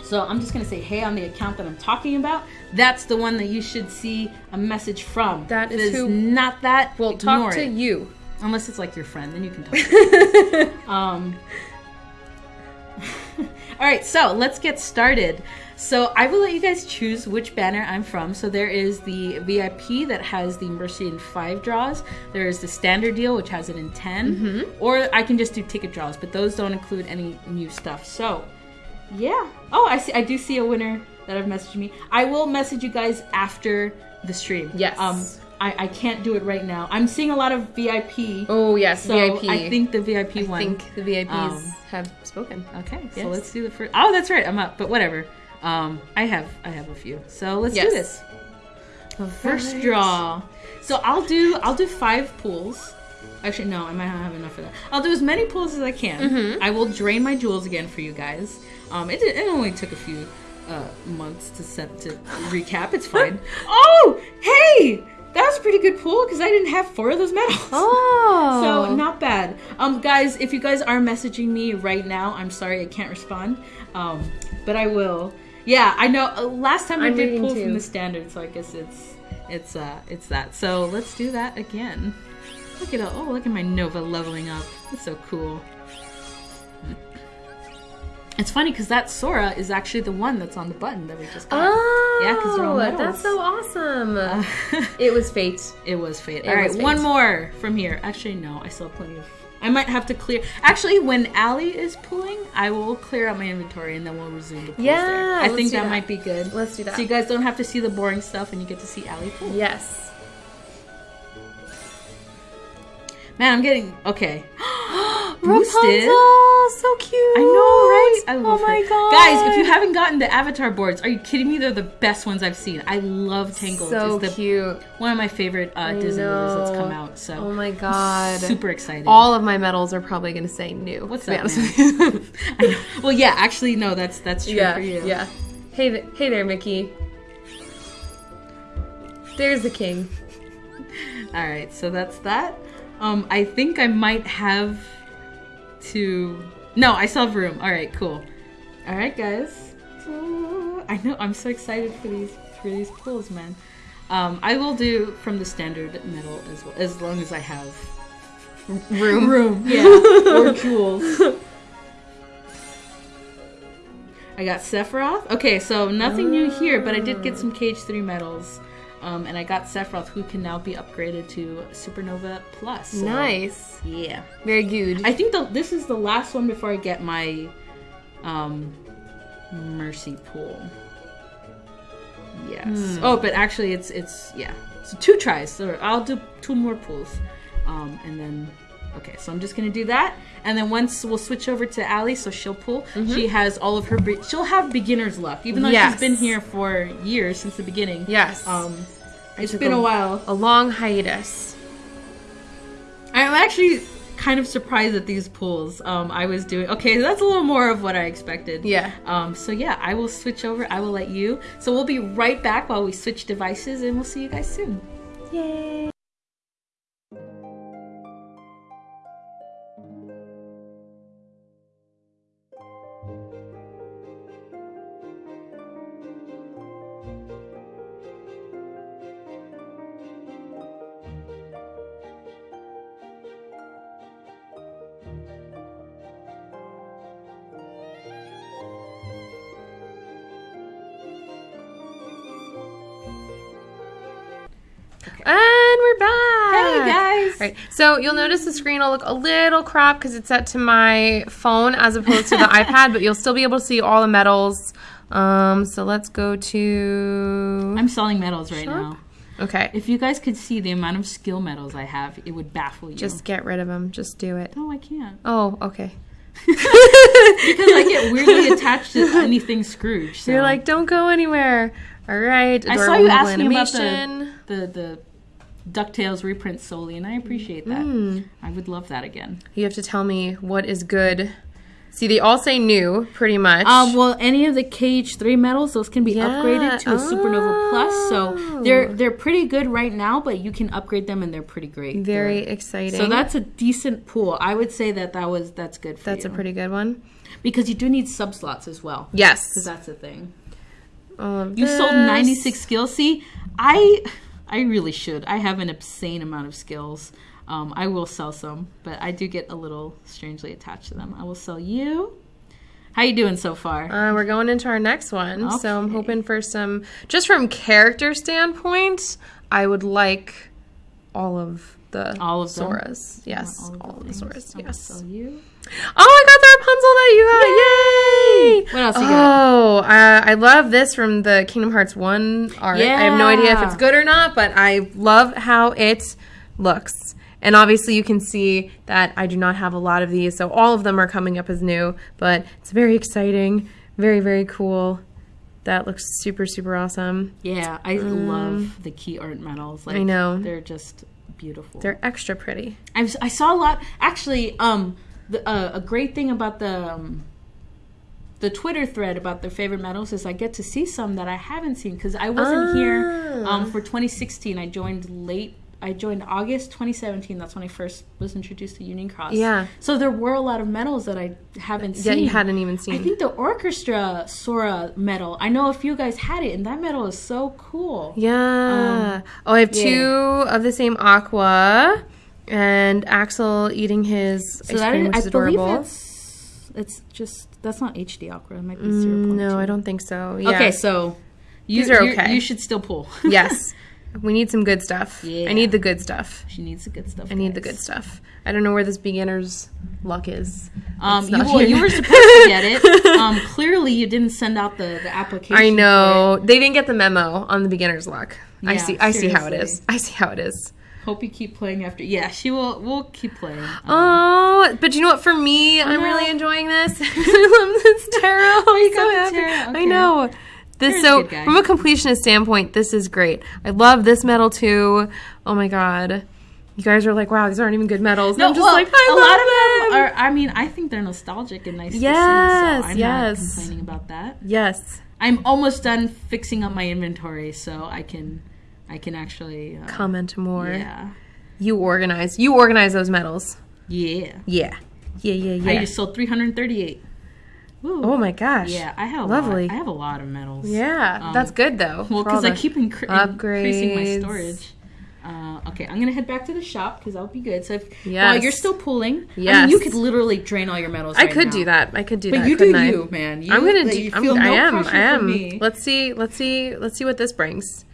So I'm just gonna say hey on the account that I'm talking about. That's the one that you should see a message from. That is who- not that. we'll talk to it. you. Unless it's like your friend, then you can talk. *laughs* um, *laughs* all right, so let's get started. So I will let you guys choose which banner I'm from. So there is the VIP that has the Mercy in five draws. There is the standard deal which has it in 10 or I can just do ticket draws, but those don't include any new stuff. So yeah. Oh, I see. I do see a winner that have messaged me. I will message you guys after the stream. Yes. Um, I, I can't do it right now. I'm seeing a lot of VIP. Oh yes, so VIP. I think the VIP I one. think the VIPs Um, have spoken. Okay, so let's do the first. Oh, that's right. I'm up, but whatever. Um, I have I have a few. So let's do Yes. this. First Alright. draw. So I'll do I'll do five pulls. Actually, no, I might not have enough for that. I'll do as many pulls as I can. Mm-hmm. I will drain my jewels again for you guys. Um, it, it only took a few uh, months to set to recap. It's fine. *gasps* oh, hey, that was a pretty good pull because I didn't have four of those medals. *laughs* Oh. So not bad. Um, guys, if you guys are messaging me right now, I'm sorry I can't respond. Um, but I will. Yeah, I know. Uh, last time I I'm did pull too. from the standard, so I guess it's it's uh it's that. So let's do that again. Look at oh look at my Nova leveling up. That's so cool. It's funny because that Sora is actually the one that's on the button that we just got. Oh, Yeah, 'cause they're all medals. that's so awesome. Uh, *laughs* it was fate. It was fate. It All right, was one fate. more from here. Actually, no, I still have plenty of I might have to clear. Actually, when Allie is pulling, I will clear out my inventory and then we'll resume the pulls Yeah, there. I think that, that. might be good. Let's do that. So you guys don't have to see the boring stuff and you get to see Allie pull. Yes. Man, I'm getting okay. *gasps* Rapunzel, so cute. I know, right? I love oh my her. god, Guys, if you haven't gotten the avatar boards, are you kidding me? They're the best ones I've seen. I love Tangled. so the, cute. one of my favorite uh, Disney movies that's come out. So Oh my god. super excited. All of my medals are probably going to say new. What's that, man? with you. *laughs* I know. Well, yeah, actually, no, that's that's true yeah, for you. yeah. Hey, th- hey there, Mickey. There's the king. All right, so that's that. Um, I think I might have to. No, I still have room. All right, cool. All right, guys. Ooh, I know I'm so excited for these for these pulls, man. Um, I will do from the standard medal as well, as long as I have Room. room. *laughs* Yeah, or *laughs* jewels. I got Sephiroth. Okay, so nothing new here, but I did get some KH3 medals. Um, and I got Sephiroth, who can now be upgraded to Supernova Plus. So, Nice. Yeah. Very good. I think the, this is the last one before I get my um, Mercy pool. Yes. Hmm. Oh, but actually, it's it's yeah. So two tries. So I'll do two more pools, um, and then okay. So I'm just gonna do that, and then once we'll switch over to Allie, so she'll pull. She has all of her. Be- she'll have beginner's luck, even though Mm-hmm. Yes. she's been here for years since the beginning. yes. Um, it's been a- a while. a long hiatus. I'm actually kind of surprised at these pulls. Um, I was doing okay. That's a little more of what I expected. Yeah. Um, so yeah, I will switch over. I will let you. So we'll be right back while we switch devices, and we'll see you guys soon. Yay. And we're back. Hey guys. Right. So you'll notice the screen will look a little cropped because it's set to my phone as opposed to the *laughs* iPad, but you'll still be able to see all the medals. Um, so let's go to. I'm selling medals right Sure. now. Okay. If you guys could see the amount of skill medals I have, it would baffle you. Just get rid of them. Just do it. no, I can't Oh, okay. *laughs* because I get weirdly *laughs* attached to anything Scrooge. So. You're like, don't go anywhere. All right. I saw you asking about the the the Ducktales reprints solely, and I appreciate that. Mm. I would love that again. You have to tell me what is good. See, they all say new, pretty much. Um, well, any of the KH3 medals, those can be Yeah. upgraded to a Supernova Plus. So Oh. they're they're pretty good right now, but you can upgrade them, and they're pretty great. Very They're- exciting. So that's a decent pool. I would say that that was that's good for you. that's you. a pretty good one. because you do need sub slots as well. Yes. because that's the thing. You sold 96 skills. See, I I really should. I have an obscene amount of skills. Um, I will sell some, but I do get a little strangely attached to them. I will sell you. How you doing so far? Uh, we're going into our next one, so I'm hoping for some. Just from character standpoint, I would like all of the All of? Soras. Yes, all, of the things? Soras. I will Yes. sell you. Oh, I got the Rapunzel that you got! Yay! What else you got? Oh, uh, I love this from the Kingdom Hearts One art. I have no idea if it's good or not, but I love how it looks. And obviously, you can see that I do not have a lot of these, so all of them are coming up as new. But it's very exciting, very very cool. That looks super super awesome. Yeah, I love the key art medals. Like, Um, I know. they're just beautiful. They're extra pretty. I, was- I saw a lot. Actually, um, the, uh, a great thing about the um, the Twitter thread about their favorite medals is I get to see some that I haven't seen because I wasn't here Ah. um, for 2016. I joined late. I joined August 2017. That's when I first was introduced to Union Cross. Yeah. So there were a lot of medals that I haven't That seen. That you hadn't even seen. I think the orchestra Sora medal. I know a few guys had it, and that medal is so cool. Yeah. oh, I have yeah. two of the same aqua, and Axel eating his So ice that cream, is, which I is adorable. believe that's it's just that's not HD aqua. It might be Mm, 0.2. no, I don't think so. Yeah. Okay, so you, These are okay. You should still pull. *laughs* yes. We need some good stuff. Yeah. I need the good stuff. She needs the good stuff. I need the good stuff. I don't know where this beginner's luck is. Um, you, well, you were supposed to get it. *laughs* Um, clearly, you didn't send out the, the application. I know they didn't get the memo on the beginner's luck. I Yeah, see. I see how it is. I see how it is. Hope you keep playing after. Yeah, she will. We'll keep playing. Um, Oh, but you know what? For me, I'm really enjoying this. *laughs* I love this tarot. *laughs* You so happy. tarot, I know. This a so guy. from a completionist standpoint, this is great. I love this medal too. Oh my god. You guys are like, wow, these aren't even good medals. No, I'm just well, like, I a lot of them them. are. I mean, I think they're nostalgic and nice Yes, to see. So I'm yes. not complaining about that. Yes. I'm almost done fixing up my inventory, so I can, I can actually. Uh, Comment more. Yeah. You organize. You organize those medals. Yeah. Yeah. Yeah, yeah, I just sold 338. Woo. Oh my gosh. Yeah, I have a Lovely. Lot. I have a lot of medals. Yeah, Um, that's good though. Well, because I keep incre- increasing my storage. Uh, okay, I'm gonna head back to the shop because that'll be good. So if while you're still pooling, I mean, you could literally drain all your medals. I right could now. do that. I could do but that. you do I? you, man. You, I'm gonna do. you I'm, feel I am. I am. Let's see. Let's see. Let's see what this brings.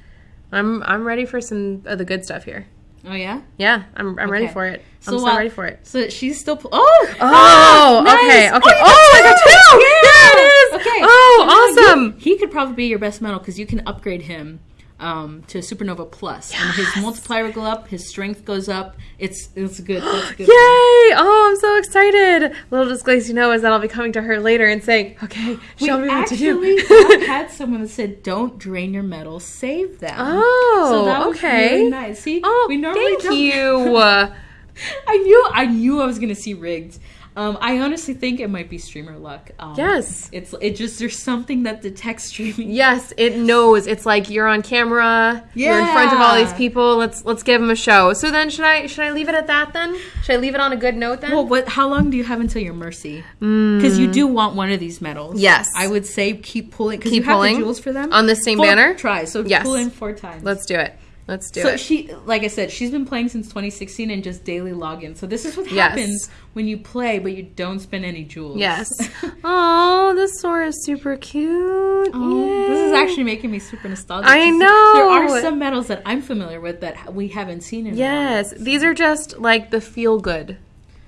I'm. I'm ready for some of the good stuff here. Oh yeah. Yeah, I'm. I'm ready for it. So I'm so while- ready for it. So she's still. Pool- oh. Oh, oh nice. okay, okay. Oh, Oh, I got two. Yeah. Yeah, it is. Okay. Oh, So awesome. he could probably be your best medal because you can upgrade him um, to Supernova Plus, and his multiplier will go up. His strength goes up. It's it's good. That's good. Yay! Oh, I'm so excited. Little disgrace, you know, is that I'll be coming to her later and saying, "Okay, We show me what to actually do." *laughs* have had someone that said, "Don't drain your medals, save them." oh, so that was okay. really nice. See, Oh, we normally thank don't- you. *laughs* I knew, I knew I was gonna see rigged. Um, I honestly think it might be streamer luck. Um, Yes. it's it just there's something that detects streaming. *laughs* Yes, it knows. It's like you're on camera. You're in front of all these people. Let's let's give them a show. So then, should I should I leave it at that then? Should I leave it on a good note then? Well, what? How long do you have until your mercy? Because you do want one of these medals. Mm. Yes. I would say keep pulling. Keep you have pulling the jewels for them on the same Four banner? Try so Yes. pull in four times. Let's do it. Let's do so it. she, like I said, she's been playing since 2016 and just daily login. So this is what Yes. happens when you play, but you don't spend any jewels. yes. *laughs* Oh, this Sora is super cute. Oh, this is actually making me super nostalgic. I know. There are some medals that I'm familiar with that we haven't seen in a while. Yes, these are just like the feel good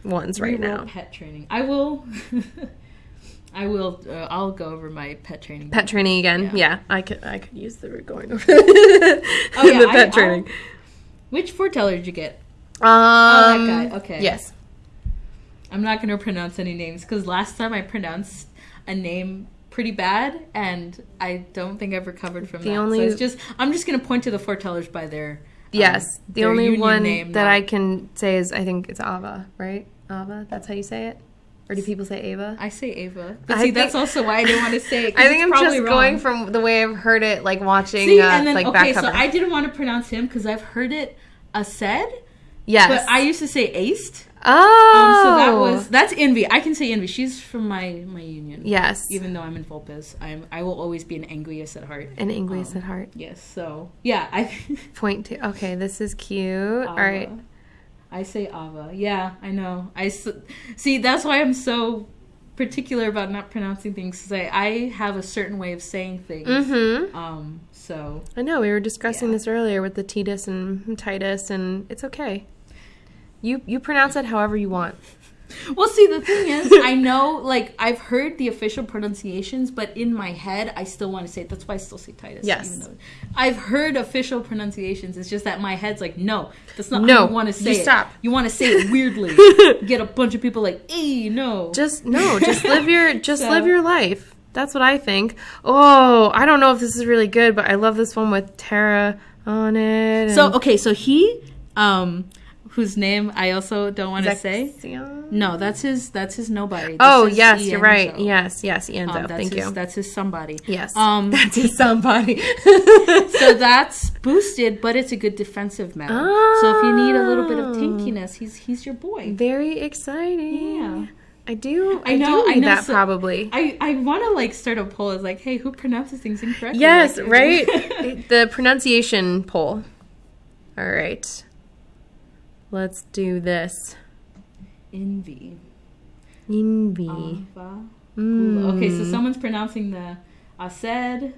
ones right now. Pet training. I will. *laughs* I will. Uh, I'll go over my pet training. Pet training again. Yeah. Yeah, I could I could use the going over *laughs* *laughs* the Oh, yeah, I- pet I'll- training. Which foreteller did you get? Um, Oh, that guy. Okay. Yes. I'm not going to pronounce any names because last time I pronounced a name pretty bad, and I don't think I've recovered from The that. only- so it's just I'm just going to point to the foretellers by their. um, Yes. the their only one name, that I can say is I think it's Ava, right? Ava. That's how you say it. Or do people say Ava? I say Ava, but I see that's also why I didn't want to say it. I think I'm just probably going from the way I've heard it, like watching, See, uh, and then like okay, so. I didn't want to pronounce him because I've heard it a said, yes. but I used to say aced. oh. Um, so that was that's Invi. I can say Invi. She's from my my union. yes. Even though I'm in Vulpes, I'm I will always be an Anguis at heart. An English um, at heart. Yes. So yeah, I *laughs* Point to. Okay, this is cute. All right. I say Ava. Yeah, I know. I see. That's why I'm so particular about not pronouncing things because I, I have a certain way of saying things. Mm-hmm. Um. So I know we were discussing Yeah. this earlier with the Titus and Titus, and it's okay. You you pronounce it however you want. Well, see, the thing is, I know like I've heard the official pronunciations, but in my head, I still want to say it. That's why I still say Titus. Yes. even though- I've heard official pronunciations. It's just that my head's like, no, that's not. No, you want to say you it. stop. You want to say it weirdly. *laughs* Get a bunch of people like, "Hey, no." Just no, just live your *laughs* just So- live your life. That's what I think. Oh, I don't know if this is really good, but I love this one with Terra on it. So okay, so he, um, whose name I also don't want to say. No, that's his. That's his nobody. This Oh is yes, you're right. Yes, yes, Ienzo. Um, Thank his, you. That's his somebody. Yes. Um, *laughs* that's his somebody. *laughs* so that's boosted, but it's a good defensive medal. So if you need a little bit of Oh. tankiness, he's he's your boy. Very exciting. Yeah. I do. I I, know, Do I know, that so- probably. I, I want to like start a poll as like, hey, who pronounces things incorrectly? yes, Like, right. *laughs* the pronunciation poll. All right. Let's do this. Invi. Invi. Mm. Okay, so someone's pronouncing the I said.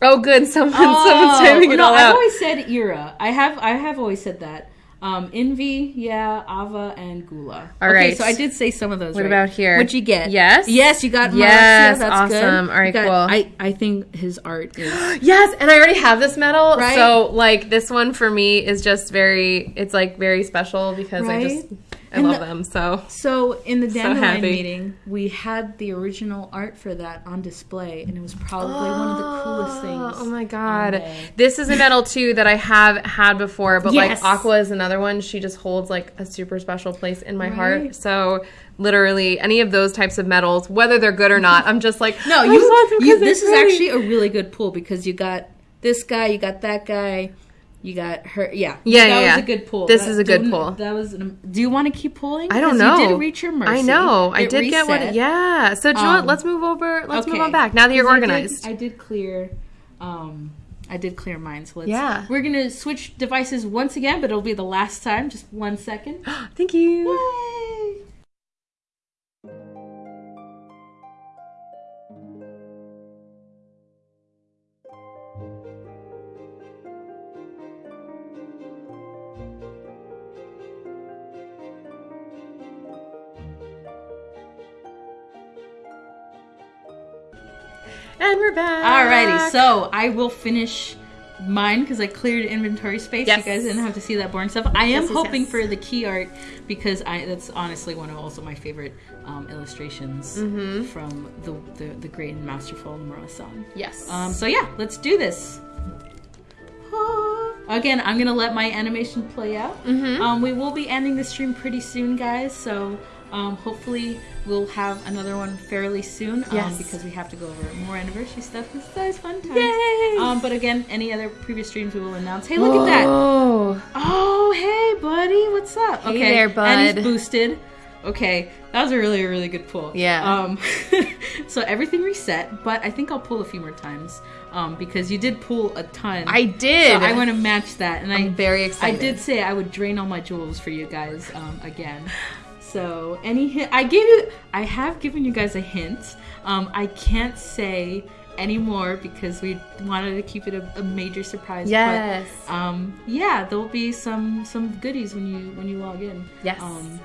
Oh, good. *laughs* Someone, Oh, someone's typing it no, all I've always said Ira. I have I have always said that. Um, Invi, yeah, Ava, and Gula. All okay, right. so I did say some of those. What right. about here? What'd you get? Yes? yes, you got. Yes, Marcia, that's good. awesome. All right, got- cool. I I think his art is. *gasps* Yes, and I already have this medal. Right? So like this one for me is just very it's like very special because I just Right? I And love the- them. So So in the dandelion happy. meeting, we had the original art for that on display, and it was probably one of the coolest oh, things. Oh my god. This is a medal too that I have had before, but Yes. like Aqua is another one. She just holds like a super special place in my Right. heart. So literally any of those types of medals, whether they're good or not, I'm just like No, *laughs* you, want them 'cause you this is actually a really good pool because you got this guy, you got that guy, you got her. Yeah, Yeah, that yeah, was a good pull. This That- is a good pull. That was. An, do you want to keep pulling? I don't know. You did reach your mercy. I know. I It did get what. reset. Yeah. So do you know what? Um, Let's move over. Let's move on back now that you're 'Cause I did- organized. I did, clear. Um, I did clear mine. So let's. Yeah. We're gonna switch devices once again, but it'll be the last time. Just one second. *gasps* Thank you. Yay! And we're back. Alrighty, so I will finish mine because I cleared inventory space. Yes. You guys didn't have to see that boring stuff. I am Yes, hoping yes. for the key art because I that's honestly one of also my favorite um, illustrations Mm-hmm. from the, the the great and masterful Nomura-san. Yes. Um, so yeah, let's do this. Again, I'm gonna let my animation play out. Mm-hmm. Um, we will be ending the stream pretty soon, guys. So um, hopefully we'll have another one fairly soon. Um, Yes. because we have to go over more anniversary stuff. This is always fun times. Yay! Um, but again, any other previous streams we will announce. Hey, look at that! Oh. Oh, hey, buddy, what's up? Hey there, bud. and he's boosted. Okay, that was a really, really good pull. Yeah. Um, *laughs* so everything reset, but I think I'll pull a few more times um, because you did pull a ton. I did. So I want to match that, and I'm I very excited. I did say I would drain all my jewels for you guys um, again. *gasps* *laughs* So any hint? I gave you. I have given you guys a hint. Um, I can't say anymore because we wanted to keep it a, a major surprise. Yes. But, um, yeah, there'll be some some goodies when you when you log in. Yes. Um,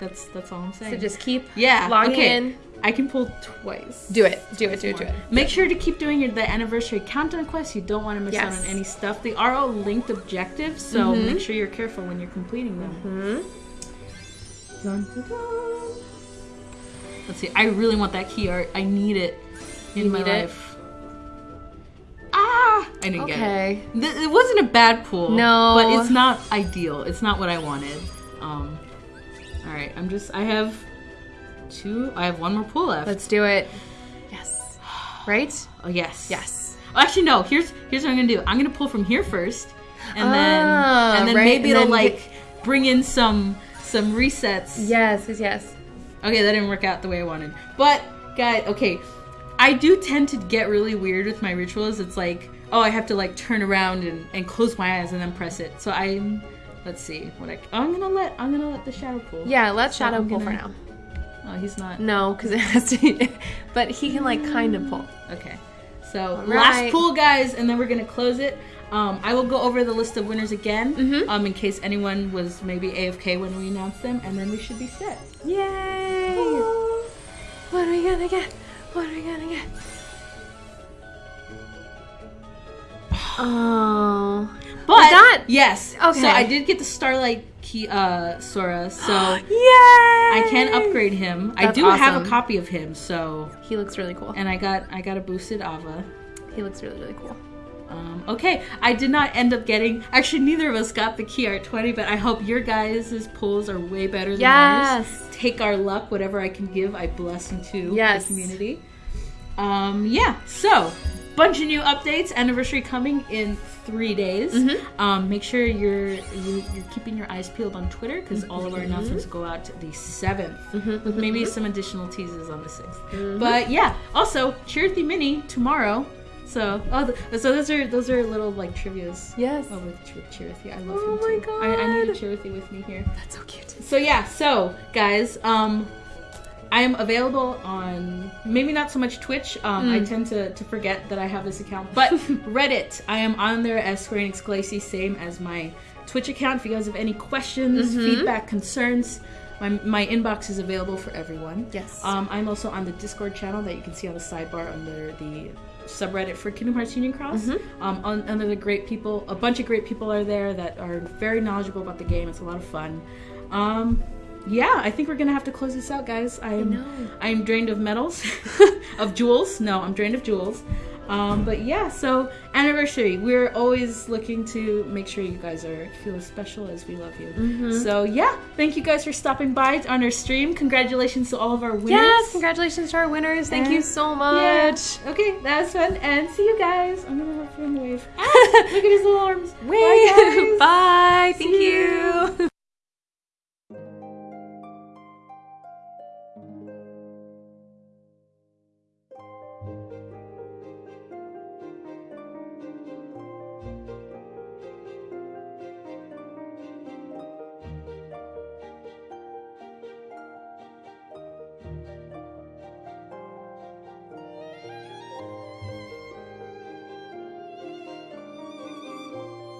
that's that's all I'm saying. So just keep yeah. logging okay. in. I can pull twice. Do it. Do it. Do it. Do it. Make sure to keep doing your, the anniversary countdown quest. You don't want to miss out on any stuff. They are all linked objectives, so Mhm. make sure you're careful when you're completing them. Hmm? Dun, dun, dun. Let's see. I really want that key art. I need it in You my need it? life. Ah! I didn't get it. Okay. Th- It wasn't a bad pull. No. But it's not ideal. It's not what I wanted. Um, all right. I'm just. I have two. I have one more pull left. Let's do it. Yes. *sighs* Right? oh yes. Yes. Oh, Actually, no. Here's here's what I'm gonna do. I'm gonna pull from here first, and then Ah, and then right, maybe and it'll then like bring in some some resets. Yes. Yes. Yes. Okay, that didn't work out the way I wanted. But guys, okay, I do tend to get really weird with my rituals. It's like, oh, I have to like turn around and, and close my eyes and then press it. So I'm, let's see what I. Oh, I'm gonna let I'm gonna let the shadow pull. Yeah. Let's So shadow pull for gonna- now. Oh, he's not. No, because it has to. *laughs* but he can like kind of pull. Okay. So All last right. pull, guys, and then we're gonna close it. Um, I will go over the list of winners again, Mhm. um, in case anyone was maybe AFK when we announced them, and then we should be set. Yay! What are we gonna get? What are we gonna get? *sighs* Oh. But got- yes, Okay. So I did get the Starlight key, uh, Sora. So *gasps* Yay! I can upgrade him. I That's do have a copy of him. So He looks really cool. and I got I got a boosted Ava. He looks really, really cool. Um, okay, I did not end up getting. Actually, neither of us got the key art 20, but I hope your guys' pulls are way better than ours. Yes. Take our luck, whatever I can give, I bless into Yes. the community. Um, yeah, so bunch of new updates. Anniversary coming in three days. Mm-hmm. Um, make sure you're you, you're keeping your eyes peeled on Twitter because all Mm-hmm. of our announcements go out the 7th with maybe some additional teases on the 6th. Mm-hmm. But yeah, also Chirithy Mini tomorrow. So oh, so those are those are little like trivia's. Yes. Oh, with, Chirithy, I love Oh him my too. I, I need a God. Chirithy with me here. That's so cute. So yeah, so guys, um, I am available on maybe not so much Twitch. Um, I tend to, to forget that I have this account, but *laughs* Reddit. I am on there as Square Enix Glacy, same as my Twitch account. If you guys have any questions, feedback, concerns, my, my inbox is available for everyone. Yes. Um, I'm also on the Discord channel that you can see on the sidebar under the subreddit for Kingdom Hearts Union Cross. Um, un- under the great people, a bunch of great people are there that are very knowledgeable about the game. It's a lot of fun. Um, yeah, I think we're gonna have to close this out, guys. I am know. I'm drained of medals, *laughs* of jewels. No, I'm drained of jewels. Um, but yeah, so anniversary. We're always looking to make sure you guys are feel as special as we love you. So yeah, thank you guys for stopping by on our stream. Congratulations to all of our winners. Yes, congratulations to our winners. Thank you And- so Yeah. much. Okay, that was fun. And see you guys. I'm gonna have him wave. Ah, *laughs* look at his little arms. Wave. Bye. *laughs* Bye. Thank you. you.